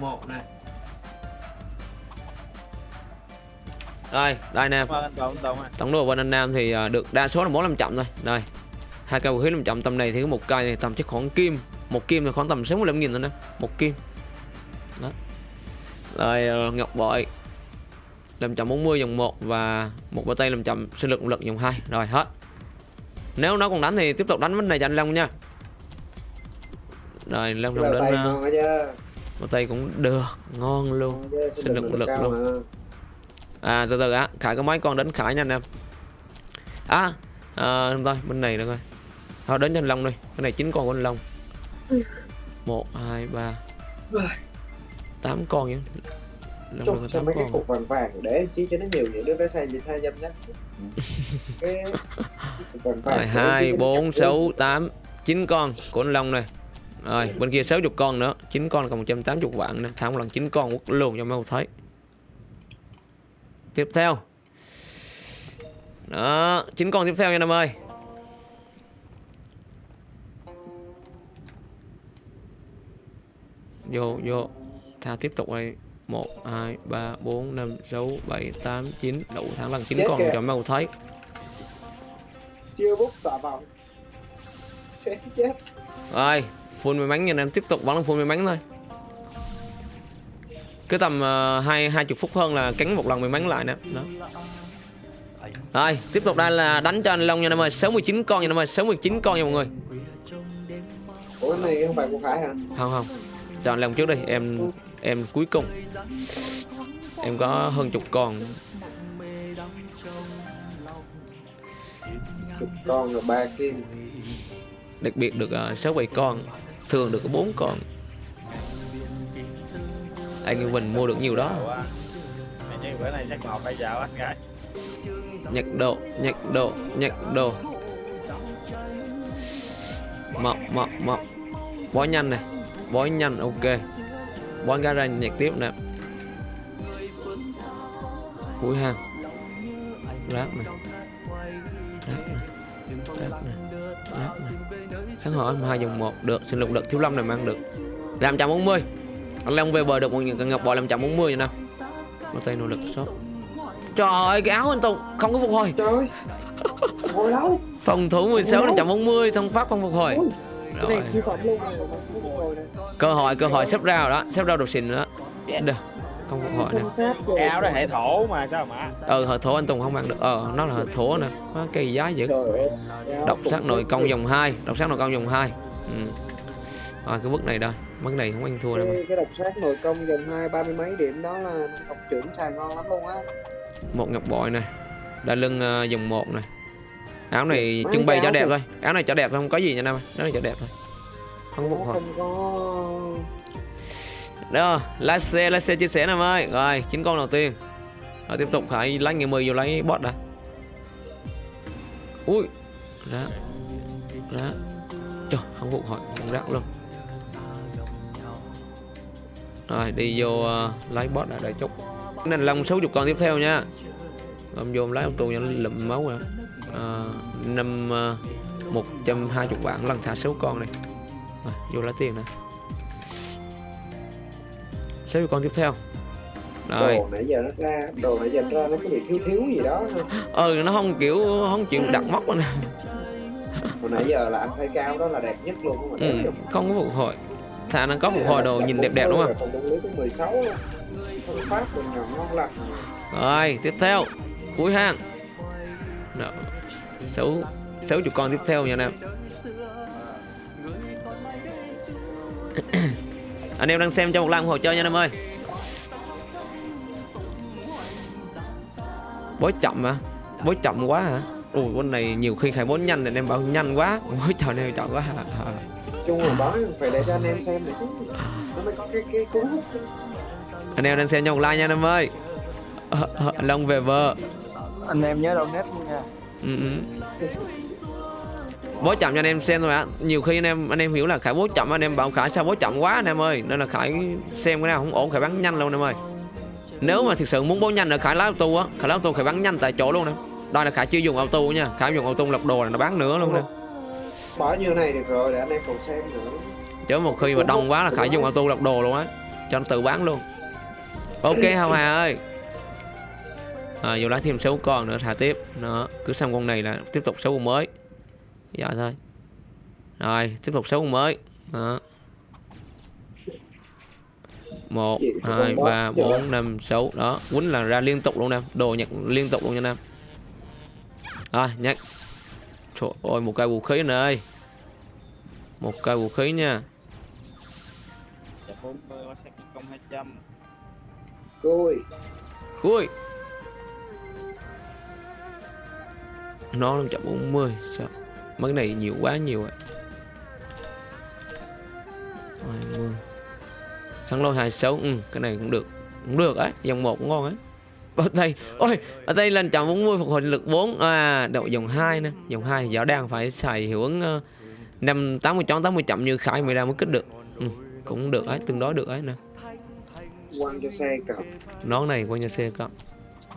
một này rồi đây anh tụng ơi tổng đồ bên anh Nam thì à, được đa số là món 500 thôi. Đây hai cây vũ khí 500 tầm này thì có một cây này tầm chắc khoảng kim. Một kim thì khoảng tầm 65 nghìn thôi nè một kim. Đó. Rồi ờ, ngọc bội 540 dòng 1 và một bao tay 500 sinh lực động lực dòng 2 rồi hết nếu nó còn đánh thì tiếp tục đánh vấn này cho anh Long nha. Rồi Long Long đến chứ. bao tay cũng được ngon luôn. Sinh sinh lực luôn. à từ từ á khải có mấy con đến khải nha anh em. À, à thôi bên này nữa coi. Thôi đến cho anh long đi cái này chín con của anh long. Một hai ba. Tám con nhá. long Chúc cho mấy cái con cục vàng vàng để chi cho nó nhiều những đứa bé xanh gì thay dâm nhá cái cái cục vàng vàng rồi hai bốn sáu tám chín con của anh long này rồi bên kia 60 con nữa. Chín con còn 180 vạn nữa thả một lần chín con quất luôn cho mấy thấy tiếp theo. Đó chín con tiếp theo nha em ơi. Vô vô. Thả tiếp tục đây một hai ba bốn năm sáu bảy tám chín đủ thắng lần chín Chết con kìa. cho ông thấy chưa bút tọa vòng sẽ chết Rồi, full may mắn nha anh em tiếp tục bắn full may mắn thôi. Cứ tầm uh, hai hai chục phút hơn là cắn một lần may mắn lại nè. Đó. Rồi, tiếp tục đây là đánh cho anh Long nha em ơi, 69 con nha em ơi, 69 con nha mọi người. ủa này không phải của Khải hả Không không. Cho anh Long trước đi, em em cuối cùng. Em có hơn chục con. chục con rồi ba kim Đặc biệt được uh, 6 7 con, thường được có 4 con. Anh Như Bình mua được nhiều đó. bữa này chắc một phải dạo anh gái nhặt độ nhặt độ nhặt đồ mọc mọc mọc bói nhanh này bói nhanh ok bói gara nhặt tiếp nè. Cuối hang rác này rác này rác này rác này kháng hỏi hai dòng một được sinh lực lực thiếu lâm này mang được. Làm trăm bốn mươi. Anh long về bờ được một những ngọc bò làm trăm bốn mươi nè một tay nỗ lực sót trời ơi cái áo anh tùng không có phục hồi. Trời ơi. Phòng thủ 16 Ủa? 540 thông pháp không phục hồi. Cái rồi. này siêu phẩm luôn. này cơ hội cơ hội sắp ra rồi đó sắp ra đồ xịn nữa được không phục hồi nè Không pháp rồi. cái áo đó hệ thổ mà sao mà? Ờ hệ thổ anh tùng không mang được. Ờ nó là hệ thổ nè nó cây giá dữ. Độc sắc nội công dòng 2 độc sắc nội công dòng 2 ừ. rồi cái bước này đây mức này không ăn thua đâu cái, cái độc sát nội công dòng hai ba mươi mấy điểm đó là học trưởng xài ngon lắm luôn á. Một ngọc bội này đai lưng ờ, dòng 1 này áo này trưng bày cho đẹp thôi. Áo này cho đẹp thôi không có gì nha nam ơi. áo này cho đẹp thôi không có Đó, lái xe, lái xe chia sẻ em ơi. Rồi, chín con đầu tiên. Rồi tiếp tục phải lấy người 10 vô lấy bot đã. Ui. Rác. Rác. Trời, không phục hồi, không rác luôn. Rồi, đi vô uh, lấy bot đã đợi chút. Nên long 60 con tiếp theo nha. Rồi vô lấy ông tù cho nó lụm máu rồi. À, năm uh, 120 vạn lần thả 6 con này. Rồi, vô lấy tiền nè. xéo con tiếp theo. Rồi. Đồ nãy giờ nó ra đồ nãy giờ nó ra nó có bị thiếu thiếu gì đó. Ừ nó không kiểu không chịu đặt móc em hồi nãy giờ là anh thấy cao đó là đẹp nhất luôn không mà ừ, không có phục hồi. Thà nó có phục hồi đồ nhìn đẹp đẹp đúng không? còn lưới tới 16 luôn không phát mình nhỏ ngon lành. Rồi tiếp theo. Cuối hang. Sáu sáu chục con tiếp theo nha anh em anh em đang xem cho một like ủng hộ chơi nha anh em ơi. Bối chậm hả? Bối chậm quá hả? Ui con này nhiều khi khai bối nhanh thì anh em bảo nhanh quá. Bối chậm này chậm quá. Chung là đó phải để cho anh em xem để chứ. Nó mới có cái cái cú hút. Anh em đang xem cho một like nha anh em ơi. Ờ, long về bờ anh em nhớ donate nha. Ừ, ừ. Bố chậm cho anh em xem thôi ạ. Nhiều khi anh em anh em hiểu là khải bố chậm anh em bảo khải sao bố chậm quá anh em ơi. Nên là khải xem cái nào không ổn khải bắn nhanh luôn anh em ơi. Nếu mà thực sự muốn bố nhanh là khải lái auto á. Khải lái auto khải bắn nhanh tại chỗ luôn nè. Đây là khải chưa dùng auto nha. Khải dùng auto lọc đồ là nó bán nữa luôn nè. Bỏ như này được rồi để anh em còn xem nữa. Chứ một khi mà đông quá là khải dùng auto lọc đồ luôn á. Cho nó tự bán luôn. Ok hào hà ơi. À, dù lấy thêm 6 con nữa thả tiếp. Nó cứ xong con này là tiếp tục 6 con mới dạ thôi. Rồi tiếp tục 6 con mới. Đó. Một Gì, có hai con ba boss chưa? bốn năm sáu. Đó quýnh là ra liên tục luôn nè. Đồ nhặt liên tục luôn nha nam. Rồi nhặt trời ơi một cây vũ khí ơi. Một cây vũ khí nha. Dạ bốn mươi có sách công hai trăm côi Khui Nó 540 Sao Mấy này nhiều quá nhiều rồi 20 Kháng lôi 26 Ừ cái này cũng được. Cũng được ấy Dòng 1 cũng ngon ấy ở đây ôi ở đây là 140 phục hồi lực 4 à đậu dòng 2 nè. Dòng 2 thì rõ đang phải xài hiệu ứng uh, 5 80 chón 80 chậm như Khải mới ra mới kích được. Ừ, cũng được ấy tương đối được ấy nè. Quăng cho xe cầm nón này qua nhà xe cộng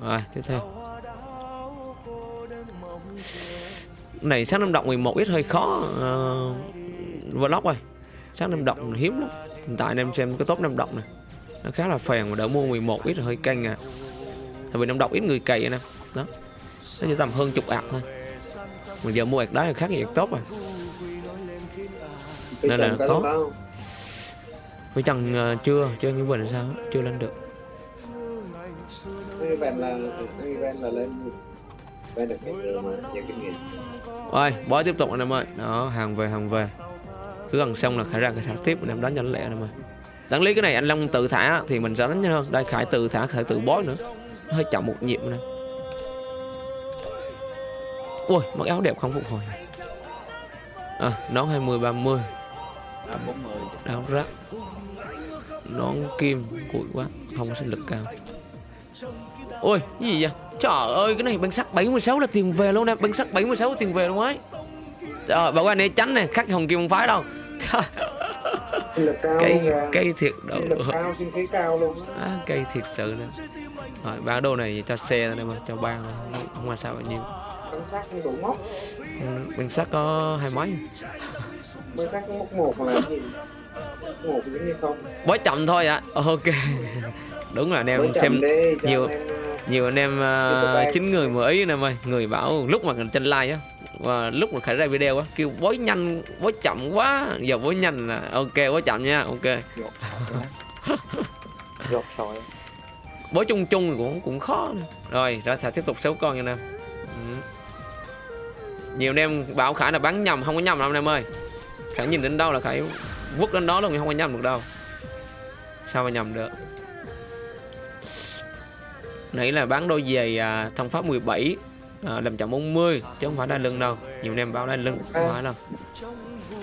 rồi tiếp theo này sáng năm động 11 ít hơi khó uh, vlog rồi sáng năm động hiếm lắm hiện tại anh em xem cái top năm động này nó khá là phèn mà đỡ mua 11 ít hơi căng à tại vì năm động ít người cày anh em đó nó chỉ tầm hơn chục ạc thôi mà giờ mua ạc đá là khác gì tốt rồi Nên là khó. với chẳng uh, chưa chưa như bình sao chưa lên được cái event là cái event là lên event được cái mà nhiều kinh nghiệm rồi, bó tiếp tục anh em ơi. Đó, hàng về hàng về. Cứ gần xong là khải ra cái thả tiếp anh em đánh cho nó lẹ anh em ơi. Đáng lý cái này anh Long tự thả thì mình sẽ đánh nhanh hơn. Đây khải tự thả khải tự bó nữa. Nó hơi chậm một nhịp nữa. Ui, mặc áo đẹp không phục hồi. À, nón 20 30, ba mươi áo rác. Nón kim cụi quá, không có sinh lực cao. Ôi, cái gì vậy? Trời ơi, cái này băng sắt 76 là tiền về luôn nè, băng sắt 76 là tiền về luôn ấy. Trời, bảo anh ấy tránh nè, khắc hồng kim không phái đâu. Trời, cây cây thiệt độ. cao sinh khí cao luôn á. À, cây thiệt sự nè. Rồi, bán đồ này cho xe thôi em ơi, cho ban không quan sao bao nhiêu. bánh sắt không đủ móc Băng sắt có hai mấy. bánh sắt có móc một mà làm gì một giống như không Bó chậm thôi ạ. Ờ, Ok. Đúng là anh em xem nhiều- em, nhiều anh em uh, chín người mới ý anh em ơi người bảo lúc mà trên like á và lúc mà khởi ra video á kêu bối nhanh bối chậm quá. Giờ bối nhanh là ok bối chậm nha ok. Rột rồi bối chung chung cũng cũng khó nữa. rồi ra thả tiếp tục sáu con nha anh em. Ừ. nhiều anh em bảo khải là bắn nhầm không có nhầm đâu anh em ơi. Khải nhìn đến đâu là khải vứt đến đó luôn không có nhầm được đâu. Sao mà nhầm được nãy là bán đôi giày à, thông pháp 17 à, làm chậm 40 chứ không phải đai lưng đâu. Nhiều anh em báo đai lưng không phải đâu.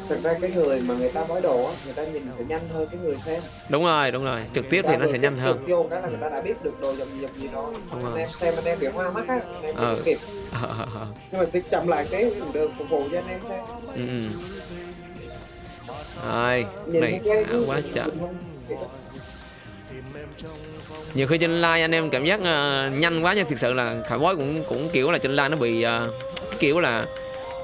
Thật ra cái người mà người ta bói đồ á người ta nhìn sẽ nhanh hơn cái người xem. Đúng rồi đúng rồi. Trực tiếp thì nó sẽ nhanh hơn. Vô cái là người ta đã biết được đồ dòng gì dòng gì đó. Đúng anh rồi. em xem anh em bị hoa mắt á anh em không kịp. Ờ, ờ, nhưng mà tiếp chậm lại cái được phục vụ cho anh em xem. Ừ, ừ. rồi này à, quá chậm nhiều khi trên like anh em cảm giác ờ, nhanh quá nhưng thực sự là khải bói cũng cũng kiểu là trên like nó bị cái kiểu là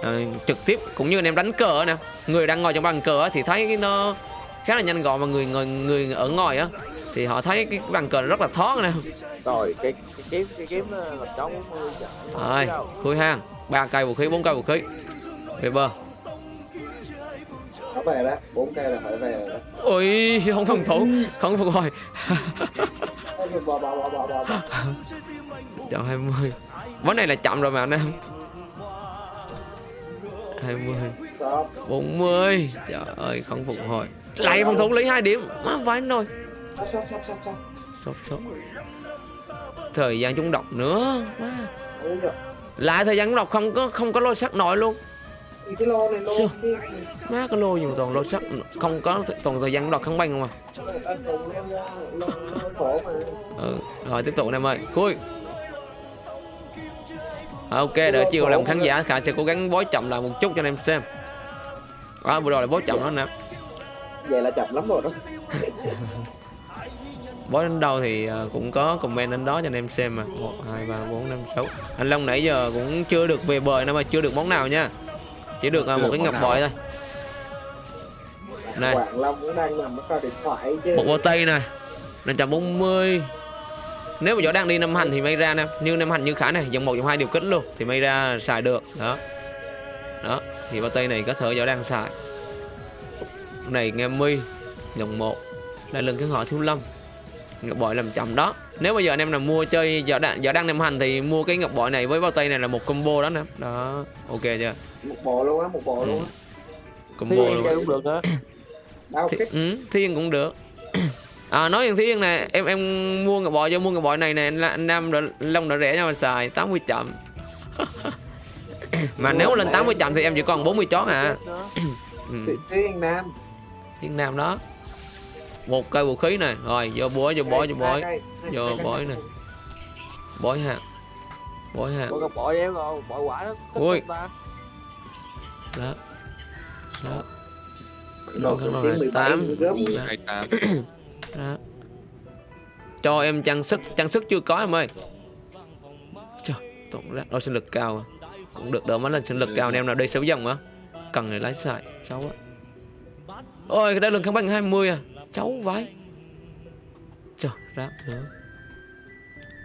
ờ, trực tiếp cũng như anh em đánh cờ nè. Người đang ngồi trong bàn cờ thì thấy nó khá là nhanh gọn mà người người người ở ngoài á thì họ thấy cái bàn cờ rất là thoáng nè. Rồi cái cái kiếm cái kiếm là cháu 40 chợ rồi khui hang ba cây vũ khí bốn cây vũ khí. Về bờ về đó. Bốn cây là phải về rồi đó. Ôi không phòng thủ. Không phục hồi bỏ bỏ bỏ bỏ bỏ chọn 20 ván này là chậm rồi mà anh em. 20 Stop. 40 trời ơi không phục hồi lại phòng thủ lấy hai điểm. Má vãi rồi sốt sốt thời gian chúng độc nữa. Má. Lại thời gian chúng độc không có không có lôi sắc nổi luôn cái lô này lô Sao? kia. Má cái lô gì mà toàn lôi sắc không có toàn thời gian độc không banh không à? Lô lô ừ rồi tiếp tục em ơi. Khui. Ok đợi chiều làm khán giả khả sẽ cố gắng bói chậm lại một chút cho anh em xem. À, vừa rồi là bói chậm đó nè vậy là chậm lắm rồi đó. Bói đến đâu thì ờ, cũng có comment đến đó cho anh em xem mà. Một hai ba bốn năm sáu. Anh long nãy giờ cũng chưa được về bờ nữa mà chưa được món nào nha chỉ được ờ, một cái ngọc bội thôi. Này. Một bao tay này. 540 nếu mà võ đang đi năm hành thì may ra nè. Như năm hành như khả này dòng một dòng hai điều kích luôn thì may ra xài được. Đó. Đó thì bao tay này có thể võ đang xài. Này nghe mi dòng một. Lại lần cái họ thiếu lâm. Ngọc bội làm chậm đó nếu bây giờ anh em nào mua chơi võ đang võ đang năm hành thì mua cái ngọc bội này với bao tay này là một combo đó nè. Đó ok chưa? Một bộ luôn á một bộ luôn á. Combo luôn cũng được á. Thi, ừ, Thiên cũng được. À nói rằng Thiên nè Em em mua ngọc bội cho mua ngọc bội này nè anh, Nam Long đỡ rẻ cho mà xài 80 chậm. Mà nếu lên 80 chậm thì em chỉ còn 40 chón à. Ừ, Thiên Nam. Thiên Nam đó Một cây vũ khí này Rồi vô bói vô bói vô bói. Vô bói nè. Bói ha Bói ha Bộ gặp bội em rồi bội quả nó thích Ui. Đó. Đó. 17 tám. đó. Cho em trang sức trang sức chưa có em ơi. Trời tổng ra. Đôi sinh lực cao à. cũng được đỡ mấy lần sinh lực cao em nào đi xấu dòng á. Cần người lái xài cháu á ôi cái đây lần kháng băng 20 à cháu vãi. Trời rác nữa.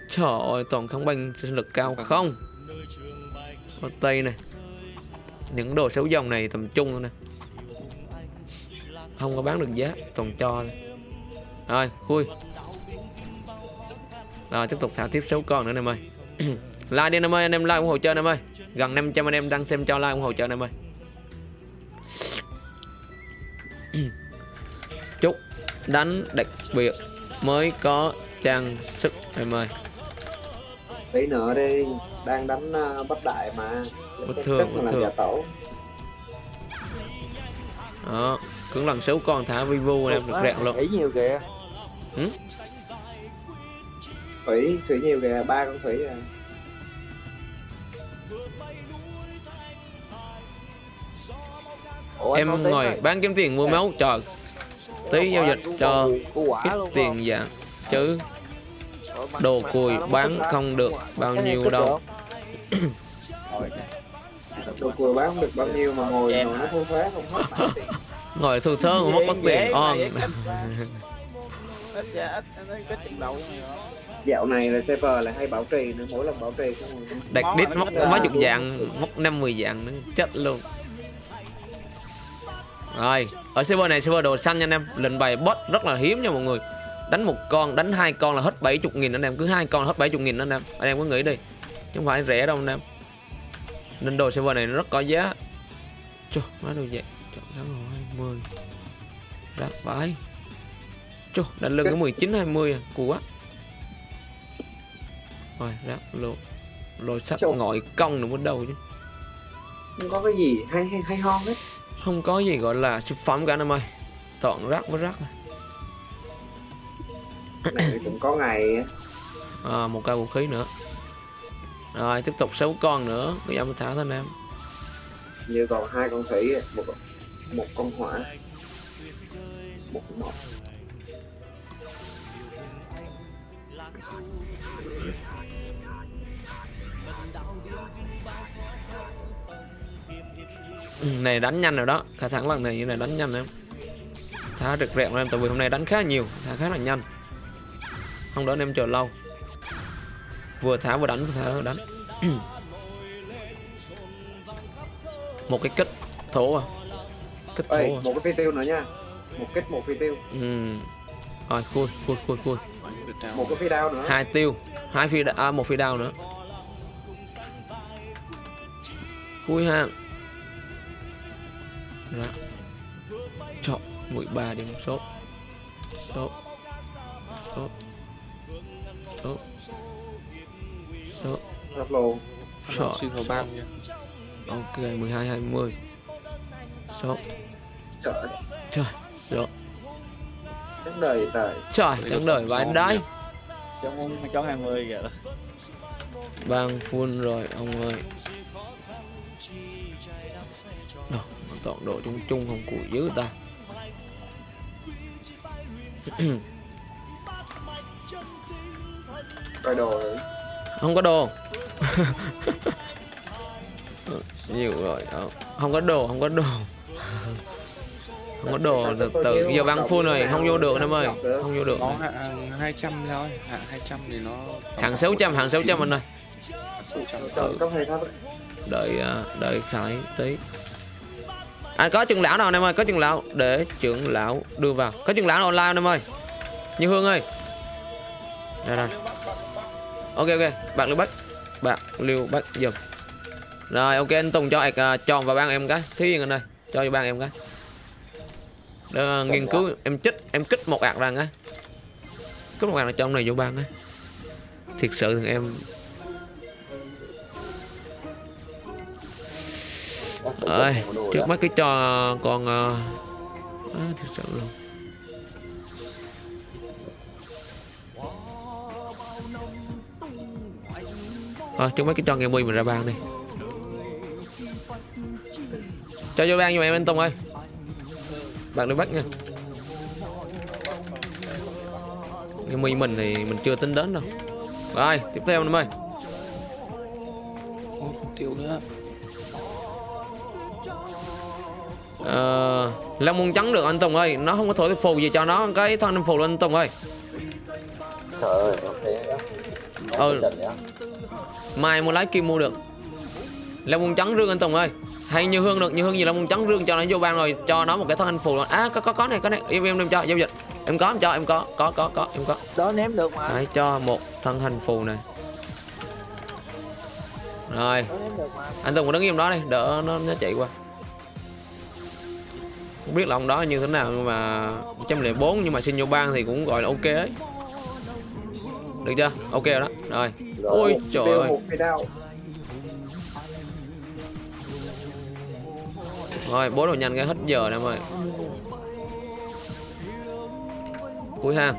Trời ơi, toàn kháng banh sinh lực cao không? Có tây này. Những đồ xấu dòng này tầm trung thôi nè. Không có bán được giá, toàn cho thôi. Rồi, khui. Rồi, tiếp tục thả tiếp số con nữa anh em ơi. Like đi anh em ơi, anh em like ủng hộ chơi anh em ơi. Gần 500 anh em đang xem cho like ủng hộ chơi anh em ơi. Đánh đặc biệt mới có trang sức em ơi. Tí nữa đi đang đánh uh, bất đại mà. Bất thường, bất thường. tổ. Đó cứ lần số con thả vivo anh em được rẹn luôn. ý nhiều kìa. Thủy thủy nhiều kìa ba con thủy à. Ủa, em ngồi bán kiếm tiền mua máu trời tí giao dịch cho ít tiền dạ. chứ đồ cùi mất bán không được bao nhiêu đâu. Đồ cùi bán không được bao nhiêu mà ngồi ngồi nó không hết ngồi thu thơ mà mất mất tiền on dạo này là server lại hay bảo trì nữa mỗi lần bảo trì đặt đít nó mấy chục dạng móc năm mười dạng nữa chết luôn rồi ở server này server đồ xanh nha anh em. Lệnh bài bot rất là hiếm nha mọi người. Đánh một con đánh hai con là hết 70 nghìn anh em. Cứ hai con là hết 70 nghìn anh em. Anh em có nghĩ đi. Chứ không phải rẻ đâu anh em. Nên đồ server này nó rất có giá. Trời, má đồ vậy. Chọn tháng rồi 20 Rác vãi. Trời, đánh lưng cái 19 20 à, cù quá. Rồi, rác lộ Lôi sắt Trời. ngồi cong nữa bắt đầu chứ. Không có cái gì hay hay hay ho hết Không có gì gọi là siêu phẩm cả anh em ơi. Toàn rác với rác này. cũng có ngày à, Một cây vũ khí nữa. Rồi, tiếp tục 6 con nữa. Bây giờ mới thả thôi anh em. Như còn hai con thủy một một con hỏa. Một con Ừ, này đánh nhanh rồi đó. Thả thẳng lần này như này đánh nhanh em thả được rẹn em tại vì hôm nay đánh khá nhiều thả khá là nhanh. Không đỡ em chờ lâu. Vừa thả vừa đánh vừa thả vừa đánh. Một cái kích thổ à. Kích thổ ơi à. một cái phi tiêu nữa nha. Một kích một phi tiêu. Ừ. rồi khui khui khui khui. Một cái phi đao nữa. Hai tiêu. Hai phi đa- à, một phi đao nữa. Khui ha ra chọn 13 điểm số. Số. Số. Số. Số. Sắp luôn số. Xin vào ban nha ok 12 20 số. Trời. Trời số. Đáng đời trời. Trời chẳng đời vãi đái cho môn cho 20 kìa. Bang full rồi ông ơi Đâu, tọa độ chung chung không củi dữ ta. Coi đồ rồi không có đồ. Nhiều rồi không, không có đồ không có đồ. Không có đồ từ từ giờ băng full rồi không vô được em ơi không vô được Có hạng 200 thôi Hạng 200 thì nó hàng 600 hàng 600 anh ơi. 600 Trời, có hay thấp đợi à, đợi khải tí à có trưởng lão nào anh em ơi? Có trưởng lão để trưởng lão đưa vào. Có trưởng lão nào online anh em ơi? Như hương ơi. Đây đây. Ok ok. Bạn lưu bách. Bạn lưu bách dùm rồi ok anh tùng cho ạc uh, à, tròn vào ban em cái. Thiên anh ơi cho vào ban em cái. Để nghiên cứu em chích em kích một ạc rằng á kích một ạc là trong này vô ban á thiệt sự thì em ơi trước mắt cái cho con ờ, à, thật sự luôn. Thôi trước mắt cái cho nghe mui mình ra ban đi. Cho vô ban giùm em anh Tùng ơi. Bạn đi bắt nha. Nghe mui mình thì mình chưa tính đến đâu. Rồi tiếp theo anh em ơi còn tiêu nữa Ờ, Long môn trắng được anh Tùng ơi. Nó không có thổi phù gì cho nó. Cái thân em phù lên anh Tùng ơi. Trời ơi, ok Ừ. Mai mua lái kim mua được. Long môn trắng rương anh Tùng ơi. Hay như hương được như hương gì long môn trắng rương cho nó vô ban rồi Cho nó một cái thân anh phù luôn. À có có có này có này. Em em đem cho giao dịch. Em có em cho em có. Có có có em có. Đó ném được mà. Đấy cho một thân hành phù này. Rồi. Anh Tùng đứng im đó đi đỡ nó, nó chạy qua không biết là ông đó như thế nào nhưng mà 104 nhưng mà xin vô ban thì cũng gọi là ok ấy được chưa? Ok rồi đó. Rồi. Ôi một trời ơi. rồi bố đồ nhanh cái hết giờ nè em ơi cuối ha.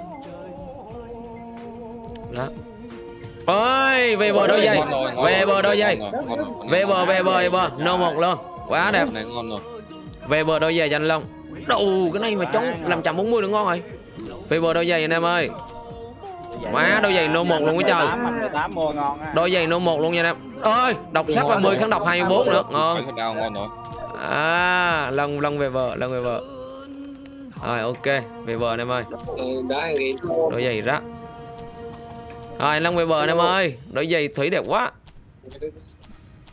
Đó. Ôi về bờ đôi dây về bờ đôi dây về bờ về bờ về bờ. Nô một luôn. Quá đẹp. Này ngon rồi về bờ đôi giày cho anh Long. Đủ cái này mà chống làm chậm 40 được ngon rồi. Về bờ đôi giày anh em ơi. Má, đôi giày nô 1 luôn cái trời. Đôi giày nô 1 luôn nha anh em. Ơi, đọc sắc 30 kháng độc 24 nữa. Ngon. À Long Long về bờ, Long về bờ. Rồi, ok. Về bờ anh em ơi. Đôi giày rác rồi, Long về bờ anh em ơi. Đôi giày thủy đẹp quá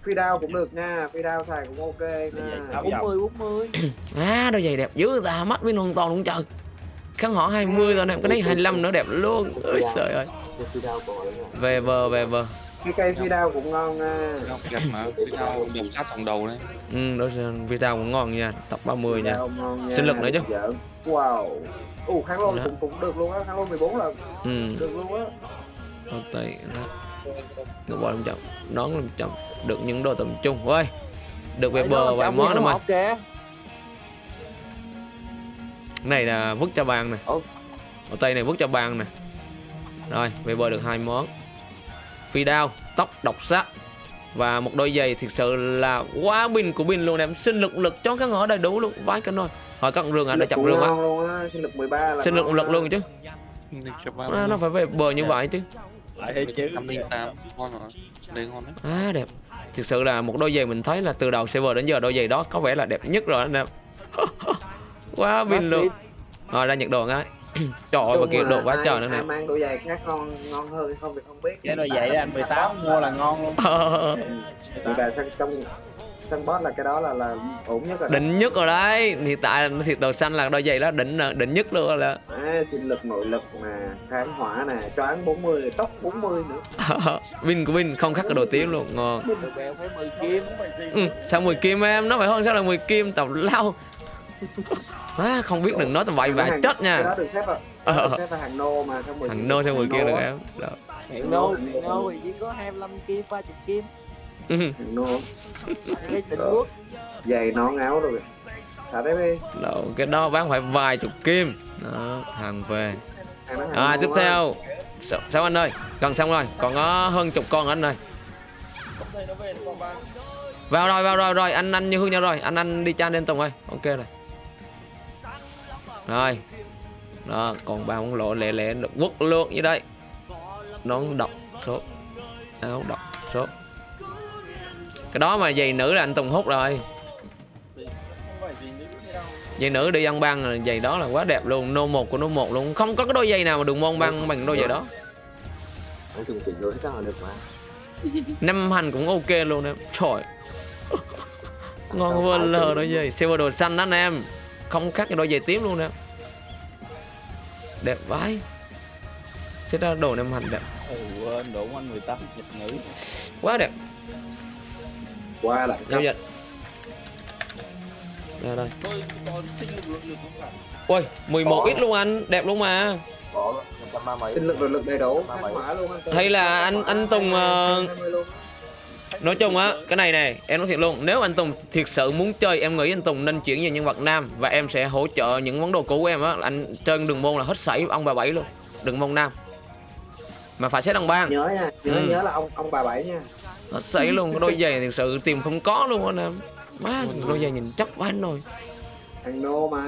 phi đao cũng được nha phi đao xài cũng ok nha. 40 40 à đôi giày đẹp dữ ta mắt với hoàn toàn luôn trời. Kháng họ 20 rồi em cái này 25 nữa đẹp luôn. Ơi trời ơi. Phi đao là về bờ về bờ cái cây phi đao cũng ngon nha. Đao đẹp mà Phi đao đẹp sát thằng đầu đấy ừ đó video cũng ngon nha tập 30 Phi nha. Đao Sinh lực nữa chứ. Wow. Ủ kháng lôi Đó. cũng cũng được luôn á kháng lôi 14 lần. Ừ. Được luôn á. Ok được bò làm chậm nón làm chậm được những đồ tầm trung. Ơi được về bờ vài món nữa mà. ok này là vứt cho bàn nè. Ở tay này vứt cho bàn nè. Rồi về bờ được hai món. Phi đao tóc độc sắc và một đôi giày thực sự là quá pin của pin luôn em. Sinh lực lực cho các ngõ đầy đủ luôn. Vái cả nồi. Hỏi cận rừng à để chặt rừng á. sinh lực 13 là sinh lực lực luôn chứ. À, nó phải về bờ như vậy chứ lại hết chứ. 108 Ngon rồi. Đây ngon đấy. À đẹp. Thực sự là một đôi giày mình thấy là từ đầu server đến giờ đôi giày đó có vẻ là đẹp nhất rồi anh em. Quá pin luôn. Rồi ra nhật đồ ngay. Trời ơi và kia là quá ai- trời nữa nè. mang đôi giày khác ngon ngon hơn không thì không biết. Cái đôi giày anh 18 mua là ngon luôn. Thì là trong trong boss là cái đó là là ổn nhất rồi đỉnh nhất rồi đấy. Hiện tại thiệt đầu xanh là đôi giày đó đỉnh đỉnh nhất luôn rồi là à, sinh lực nội lực nè kháng hỏa nè choáng 40 tốc 40 nữa. Win của win không khác cái đồ tím luôn ngon. Đồ bèo phải 10 kim ừ, sao 10 kim em? Nó phải hơn sao là 10 kim? Tàu lao. À, không biết đừng nói tầm bậy bạ Hàng- chết cái nha đó được xếp vào Ờ. cái xếp vào hàng nô mà nô sao 10 kim được em? Đó. Hiện đô, hiện đô thì chỉ có 25 kim, 30 kim Quốc. Giày nón áo rồi thả đấy đi. Đó, cái đó bán phải vài chục kim. Đó, thằng về. À tiếp theo. Sao, sao anh ơi? Gần xong rồi. Còn có hơn chục con anh ơi. Vào rồi vào rồi rồi. Anh anh như hương nhau rồi. Anh anh đi cha lên tùng ơi. Ok rồi. Rồi. Đó còn ba món lộ lẹ lẹ quất luôn như đây. Nón độc số. Áo độc số cái đó mà giày nữ là anh tùng hút rồi. Giày nữ đi ăn băng là giày đó là quá đẹp luôn nô một của nô một luôn. Không có cái đôi giày nào mà đường môn băng bằng đôi giày đó. Nói chung thì đối chắc là được mà. Năm hành cũng ok luôn em. Trời. Ngon vô lờ đôi giày. Silver đồ xanh đó anh em. Không khác cái đôi giày tím luôn nè đẹp vãi. Sẽ ra đồ năm hành đẹp. Ừ, độ anh 18 dịch nữ. Quá đẹp qua lại giao dịch đây đây. Ôi 11 ít luôn anh đẹp luôn mà. Sinh lực lực đầy đủ hay là anh anh Tùng 20 luôn. nói chung á cái này này em nói thiệt luôn nếu anh Tùng thiệt sự muốn chơi em nghĩ anh Tùng nên chuyển về nhân vật nam và em sẽ hỗ trợ những món đồ cũ của em á. Anh trên đường môn là hết sảy ông bà bảy luôn đường môn nam. Mà phải xét đăng ban nhớ nha nhớ Ừ. nhớ là ông ông bà bảy nha hết sảy luôn cái đôi giày thiệt sự tìm không có luôn anh em. Má đôi giày nhìn chắc quá rồi hàng nô mà.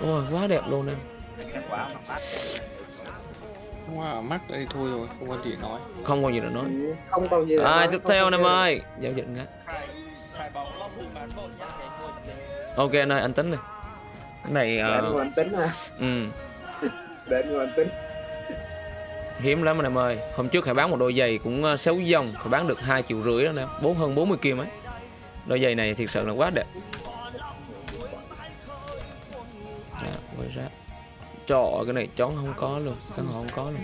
Ôi quá đẹp luôn em. Wow, mắc đây thôi rồi, không có gì nói. không còn gì để nói. Ừ, không còn gì để à nói, tiếp theo còn anh em ơi giao dịch ngắt ok anh ơi anh tính đi. Cái này để ờ, anh anh tính ha. ừ. Để anh anh tính hiếm lắm anh em ơi. Hôm trước hải bán một đôi giày cũng ờ, xấu dòng phải bán được hai triệu rưỡi đó nè bốn hơn 40 kim ấy đôi giày này thiệt sự là quá đẹp. Đó, quay ra. Trời cái này chón không có luôn căn hộ không có luôn.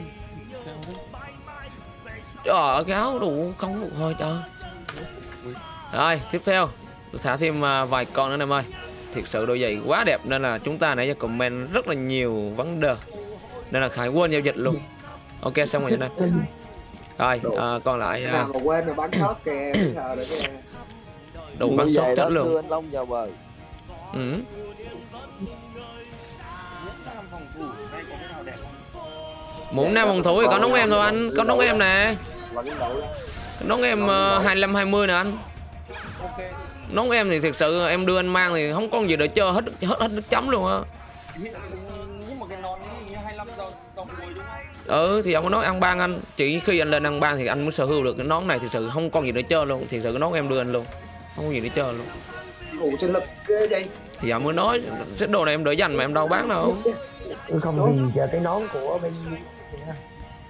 Trời cái áo đủ không phục hồi trời. Rồi tiếp theo. Tôi thả thêm ờ, vài con nữa anh em ơi. Thiệt sự đôi giày quá đẹp nên là chúng ta nãy giờ comment rất là nhiều vấn đề. Nên là khải quên giao dịch luôn ok xong rồi đây. Rồi à, còn lại à, mà quên mà bắn sót kìa đủ bắn sót chết luôn đưa anh Long vào bờ. Ừ. muốn nam phòng thủ thì có nóng em thôi anh có nóng em nè. nóng em uh, 25 20 nè anh. Nóng em thì thực sự em đưa anh mang thì không có gì để chơi hết hết hết nước chấm luôn á ừ thì ông có nói ăn ban anh. Chỉ khi anh lên ăn ban thì anh mới sở hữu được cái nón này thực sự không còn gì để chơi luôn. Thì sự cái nón em đưa anh luôn. Không có gì để chơi luôn. Ngủ sinh lực ghê vậy? Thì giờ mới nói cái đồ này em đỡ dành mà em đâu bán đâu. Không vì giờ cái nón của bên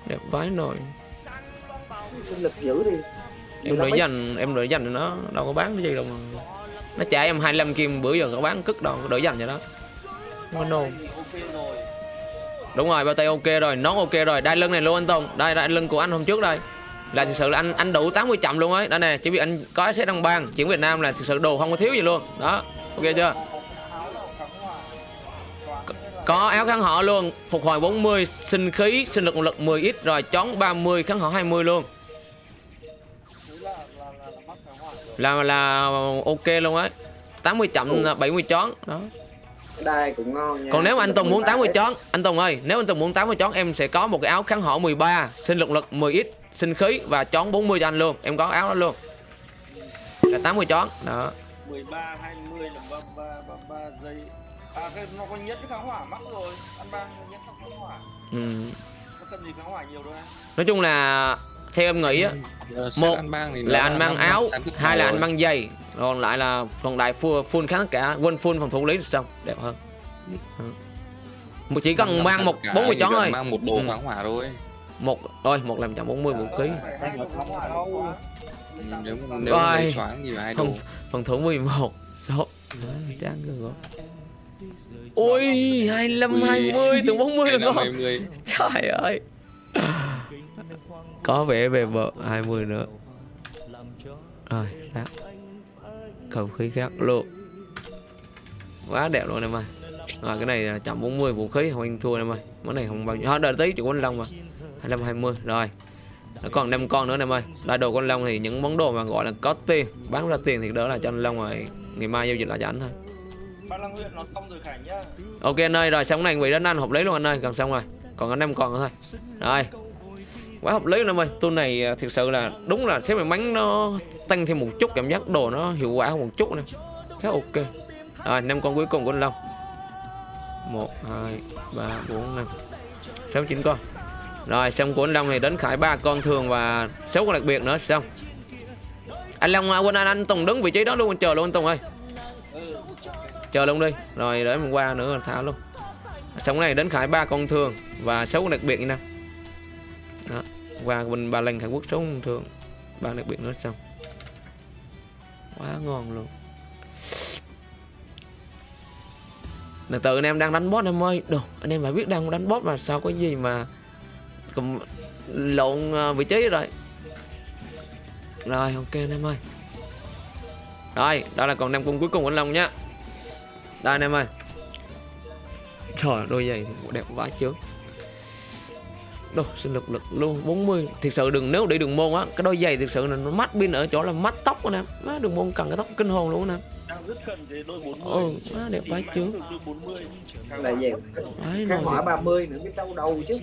đẹp vái nồi sinh lực dữ đi em đỡ dành em đỡ dành nó đâu có bán cái gì đâu mà. Nó trả em 25 kim bữa giờ có bán cất đâu đỡ dành vậy đó có nôn ok rồi đúng rồi bao tay ok rồi nón ok rồi. Đai lưng này luôn anh Tùng. Đây đai lưng của anh hôm trước đây. Là thực sự là anh anh đủ 80 chậm luôn ấy. Đây nè chỉ vì anh có sẽ đăng bang chuyển Việt Nam là thực sự đồ không có thiếu gì luôn. Đó ok chưa? Có, áo kháng họ luôn. Phục hồi 40 sinh khí sinh lực một lực 10 ít rồi chón 30 kháng họ 20 luôn. Là là ok luôn ấy. 80 chậm 70 chón đó đai cũng ngon nha. Còn nếu anh Tùng muốn 80 18. chón anh Tùng ơi nếu anh Tùng muốn 80 chón em sẽ có một cái áo kháng họ 13 sinh lực lực 10 ít sinh khí và chón 40 cho anh luôn. Em có áo đó luôn. Là 80 chón. Đó. 13 20 là 33 33 giây. À cái nó có nhất cái kháng hỏa mắc rồi. Ăn ban nhất kháng hỏa. Ừ. có cần gì kháng hỏa nhiều đâu em. Nói chung là theo em nghĩ á Giờ Một nó là anh mang áo hai là anh mang giày còn lại là phần đại full, full kháng cả. Quên full phòng thủ lý thì xong đẹp hơn. Ừ. Chỉ cần mang trăm một cả, 40 chỉ chón cần thôi. mang một đồ Ừ. kháng hỏa thôi. Một rồi một làm chậm 40 vũ khí Ừ, nếu nếu đồ. Không. phần thưởng 11 số chán cơ rồi. Ui 25 Ui. 20 từ 40 Cái rồi. mươi. Trời ơi. Có vẻ về vợ 20 nữa. Rồi đó không khí khác. Luôn quá đẹp luôn em ơi rồi cái này là chậm 40 vũ khí không anh thua em ơi món này không bao nhiêu. Thôi, đợi tí chủ quân long mà. 25 20 rồi. Nó còn 5 con nữa em ơi đại đồ con long thì những món đồ mà gọi là có tiền bán ra tiền thì đỡ là cho anh long rồi. Ngày mai giao dịch lại cho anh thôi. Ok anh ơi rồi xong này vị đến anh hợp lý luôn anh ơi. Gần xong rồi. Còn anh em còn nữa thôi. Rồi quá hợp lý luôn em ơi. Tool này à, thực sự là đúng là xếp may mắn nó tăng thêm một chút cảm giác đồ nó hiệu quả hơn một chút nè. Khá ok. Rồi năm con cuối cùng của anh long. Một hai ba bốn năm. Sáu chín con. Rồi xong của anh long thì đến khải ba con thường và sáu con đặc biệt nữa xong. Anh long à, quên anh anh tùng đứng vị trí đó luôn anh chờ luôn anh tùng ơi. Chờ luôn đi. Rồi để mình qua nữa là thả luôn. Xong này đến khải ba con thường và sáu con đặc biệt như nào đó. và mình ba lần hàn quốc sống thường. Bạn đặc biệt nữa xong. Quá ngon luôn. Từ từ, anh em đang đánh boss em ơi. Đồ, anh em phải biết đang đánh boss mà sao có gì mà cầm lộn à, vị trí rồi. Rồi, ok anh em ơi. Rồi, đó là còn năm cung cuối cùng của anh long nhá. Đây anh em ơi. Trời đôi giày đẹp vãi chướng Đồ sinh lực lực luôn 40 Thực sự đừng nếu đi đường môn á Cái đôi giày thực sự là nó mắt pin ở chỗ là mắt tóc anh em Má đường môn cần cái tóc kinh hồn luôn anh em Đang rất cần cái đôi 40. Ừ má đẹp Đôi 40. là gì Đấy rồi 30 nữa biết đâu đầu chứ.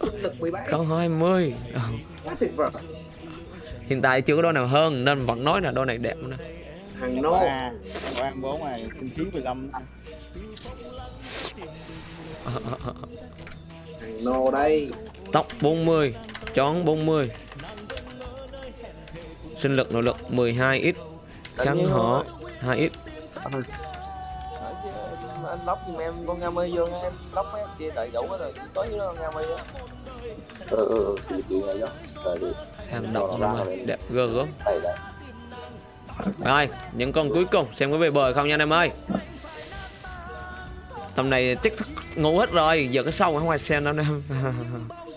Sinh lực 17 Không 20 ừ. quá tuyệt vời. Hiện tại chưa có đôi nào hơn Nên vẫn nói là đôi này đẹp nữa hàng nô. Quan bốn này xin thiếu 15 năm hàng nô đây Tóc 40 Chón 40 Sinh lực nội lực 12x Kháng họ 2x anh lóc giùm em con nga mi vô nha em. Lóc mấy kia đợi đủ hết rồi. Có với con nga mi á. Ừ ừ ừ chị Hàng động rồi Đẹp gơ gớm. Rồi, những con cuối cùng. Xem có về bờ không nha anh em ơi. Tầm này chắc thức ngủ hết rồi, giờ cái sau không ai xem đâu anh em.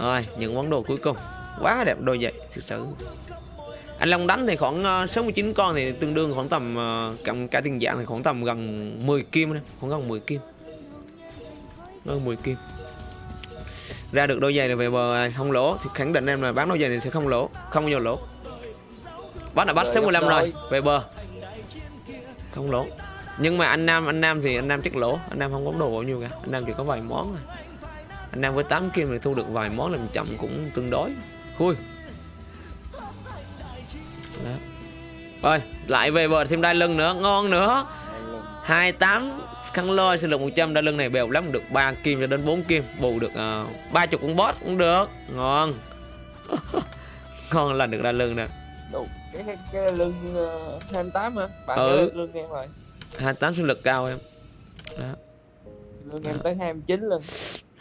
rồi, những món đồ cuối cùng. Quá đẹp đôi vậy, thực sự. Anh Long đánh thì khoảng ờ, 69 con thì tương đương khoảng tầm uh, cộng cả tiền dạng thì khoảng tầm gần 10 kim đấy, khoảng gần 10 kim. Gần 10 kim. Ra được đôi giày này về bờ không lỗ thì khẳng định em là bán đôi giày này sẽ không lỗ, không bao giờ lỗ. Bắt là bắt số 15 rồi Về bờ Không lỗ Nhưng mà anh Nam anh Nam thì anh Nam chắc lỗ Anh Nam không có đồ bao nhiêu cả Anh Nam chỉ có vài món thôi Anh Nam với 8 kim thì thu được vài món làm chậm cũng tương đối. Khui. Đó. Rồi lại về bờ thêm đai lưng nữa Ngon nữa. 28 khăn lôi sinh lực 100 đai lưng này bèo lắm được 3 kim cho đến 4 kim bù được uh, 30 con boss cũng được. Ngon. Ngon là được đai lưng nè. Đủ cái cái, cái lưng uh, 28 hả? Bạn Ừ. lưng em rồi. 28 sinh lực cao em. Lưng em tới 29 lần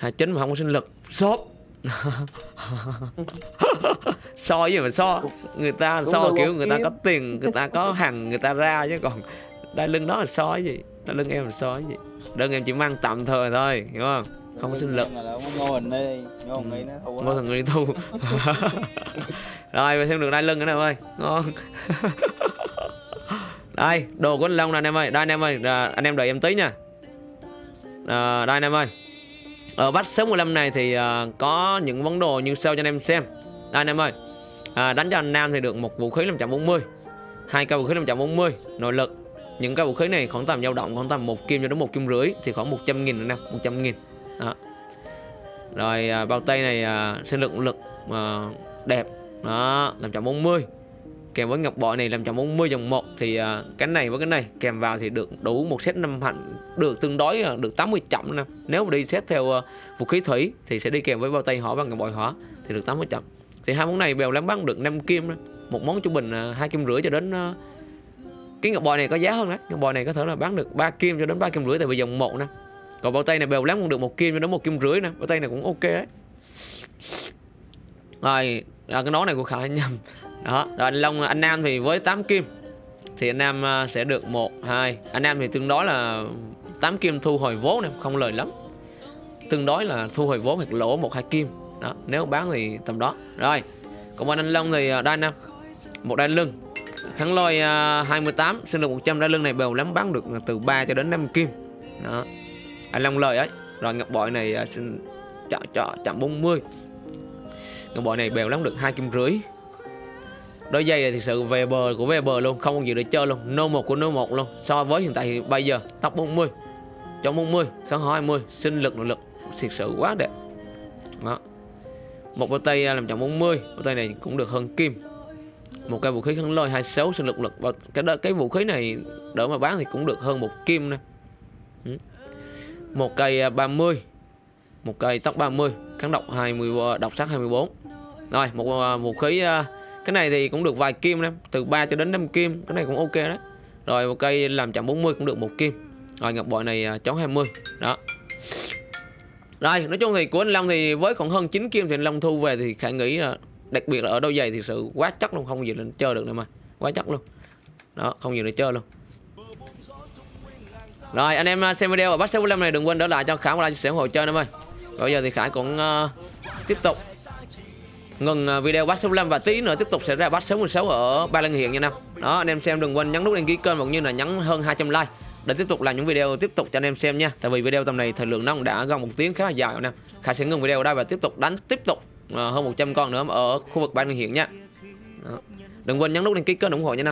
29 mà không có sinh lực. Sốt. So với mà so. Người ta Đúng so rồi, kiểu một người ta có tiền Người ta có hàng người ta ra chứ còn Đai lưng đó là so cái gì? Đai lưng em là so cái gì? Đơn em chỉ mang tạm thời thôi Hiểu không? Không có sinh lực. ngô hình đi. Ngô hình đi nó thua. Ngô thần người thu Rồi và thêm được đai lưng nữa nè ơi Ngon Đây đồ của anh Long nè anh em ơi. Đây anh em ơi à, Anh em đợi em tí nha. À, Đây anh em ơi ở bắt số 15 này thì uh, có những món đồ như sau cho anh em xem. Đây anh em ơi à, Đánh cho anh Nam thì được một vũ khí 540 hai cây vũ khí 540 Nội lực. Những cây vũ khí này khoảng tầm dao động khoảng tầm một kim cho đến một kim rưỡi Thì khoảng 100 nghìn anh em 100 nghìn. Đó. Rồi à, bao tay này à, sinh lực lực à, đẹp. Đó 540 kèm với ngọc bội này 540 dòng 1 thì uh, cái này với cái này kèm vào thì được đủ một set năm hạnh được tương đối uh, được 80 chậm nè. Nếu mà đi xét theo uh, vũ khí thủy thì sẽ đi kèm với bao tay hỏa và ngọc bội hỏa thì được 80 chậm. Thì hai món này bèo lắm bán được 5 kim đó. một món trung bình à, hai kim rưỡi cho đến uh, cái ngọc bội này có giá hơn đấy. Ngọc bội này có thể là bán được 3 kim cho đến 3 kim rưỡi tại vì dòng 1 nè. Còn bao tay này bèo lắm cũng được một kim cho đến một kim rưỡi nè. Bao tay này cũng ok đấy. Rồi à, cái nón này của khả nhầm đó, rồi anh long, anh nam thì với 8 kim. Thì anh nam à, sẽ được một, hai. Anh nam thì tương đối là 8 kim thu hồi vốn này, không lời lắm. Tương đối là thu hồi vốn hoặc lỗ một, hai kim. Đó, nếu bán thì tầm đó. Rồi, còn bên anh long thì à, đai nam một đai lưng. Kháng lôi à, 28 sinh lực 100 đai lưng này bèo lắm, bán được từ 3 cho đến 5 kim. Đó, anh long lời ấy. Rồi ngọc bội này xin chọn chọn chạm 40 ngọc bội này bèo lắm, được hai kim rưỡi đôi giày này thực sự về bờ của về bờ luôn không còn gì để chơi luôn. Nô một của nô một luôn. So với hiện tại thì bây giờ tóc 40 Trong 40 kháng hỏi 20 sinh lực nội lực thực sự quá đẹp. Đó. Một bao tay à, làm trọng 40 bao tay này cũng được hơn kim. Một cây vũ khí kháng lôi 26 sinh lực lực. Và cái đó- cái vũ khí này đỡ mà bán thì cũng được hơn một kim nè. Ừ. Một cây à, 30 một cây tóc 30 kháng độc 20 à, độc sắc 24 rồi một vũ khí à, cái này thì cũng được vài kim em từ 3 cho đến 5 kim cái này cũng ok đấy. Rồi một cây làm chậm 40 cũng được một kim. Rồi ngọc bội này à, chóng 20 đó. Rồi nói chung thì của anh Long thì với khoảng hơn 9 kim thì anh Long thu về thì khả nghĩ là đặc biệt là ở đôi giày thì sự quá chắc luôn không gì lên chơi được nữa mà. Quá chắc luôn. Đó không gì để chơi luôn. Rồi anh em à, xem video và bắt 65 này đừng quên đỡ lại cho Khải một like chia sẻ ủng hộ chơi em ơi bây giờ thì Khải cũng uh, tiếp tục ngừng à, video bắt 65 và tí nữa tiếp tục sẽ ra bắt 66 ở Ba Lan Hiện nha năm đó, anh em xem đừng quên nhấn nút đăng ký kênh cũng như là nhấn hơn 200 like để tiếp tục làm những video tiếp tục cho anh em xem nha. Tại vì video tầm này thời lượng nó cũng đã gần một tiếng khá là dài nè. Khả sẽ ngừng video ở đây và tiếp tục đánh tiếp tục à, hơn 100 con nữa ở khu vực Ba Lan Hiện nha. Đó. đừng quên nhấn nút đăng ký kênh ủng hộ nha năm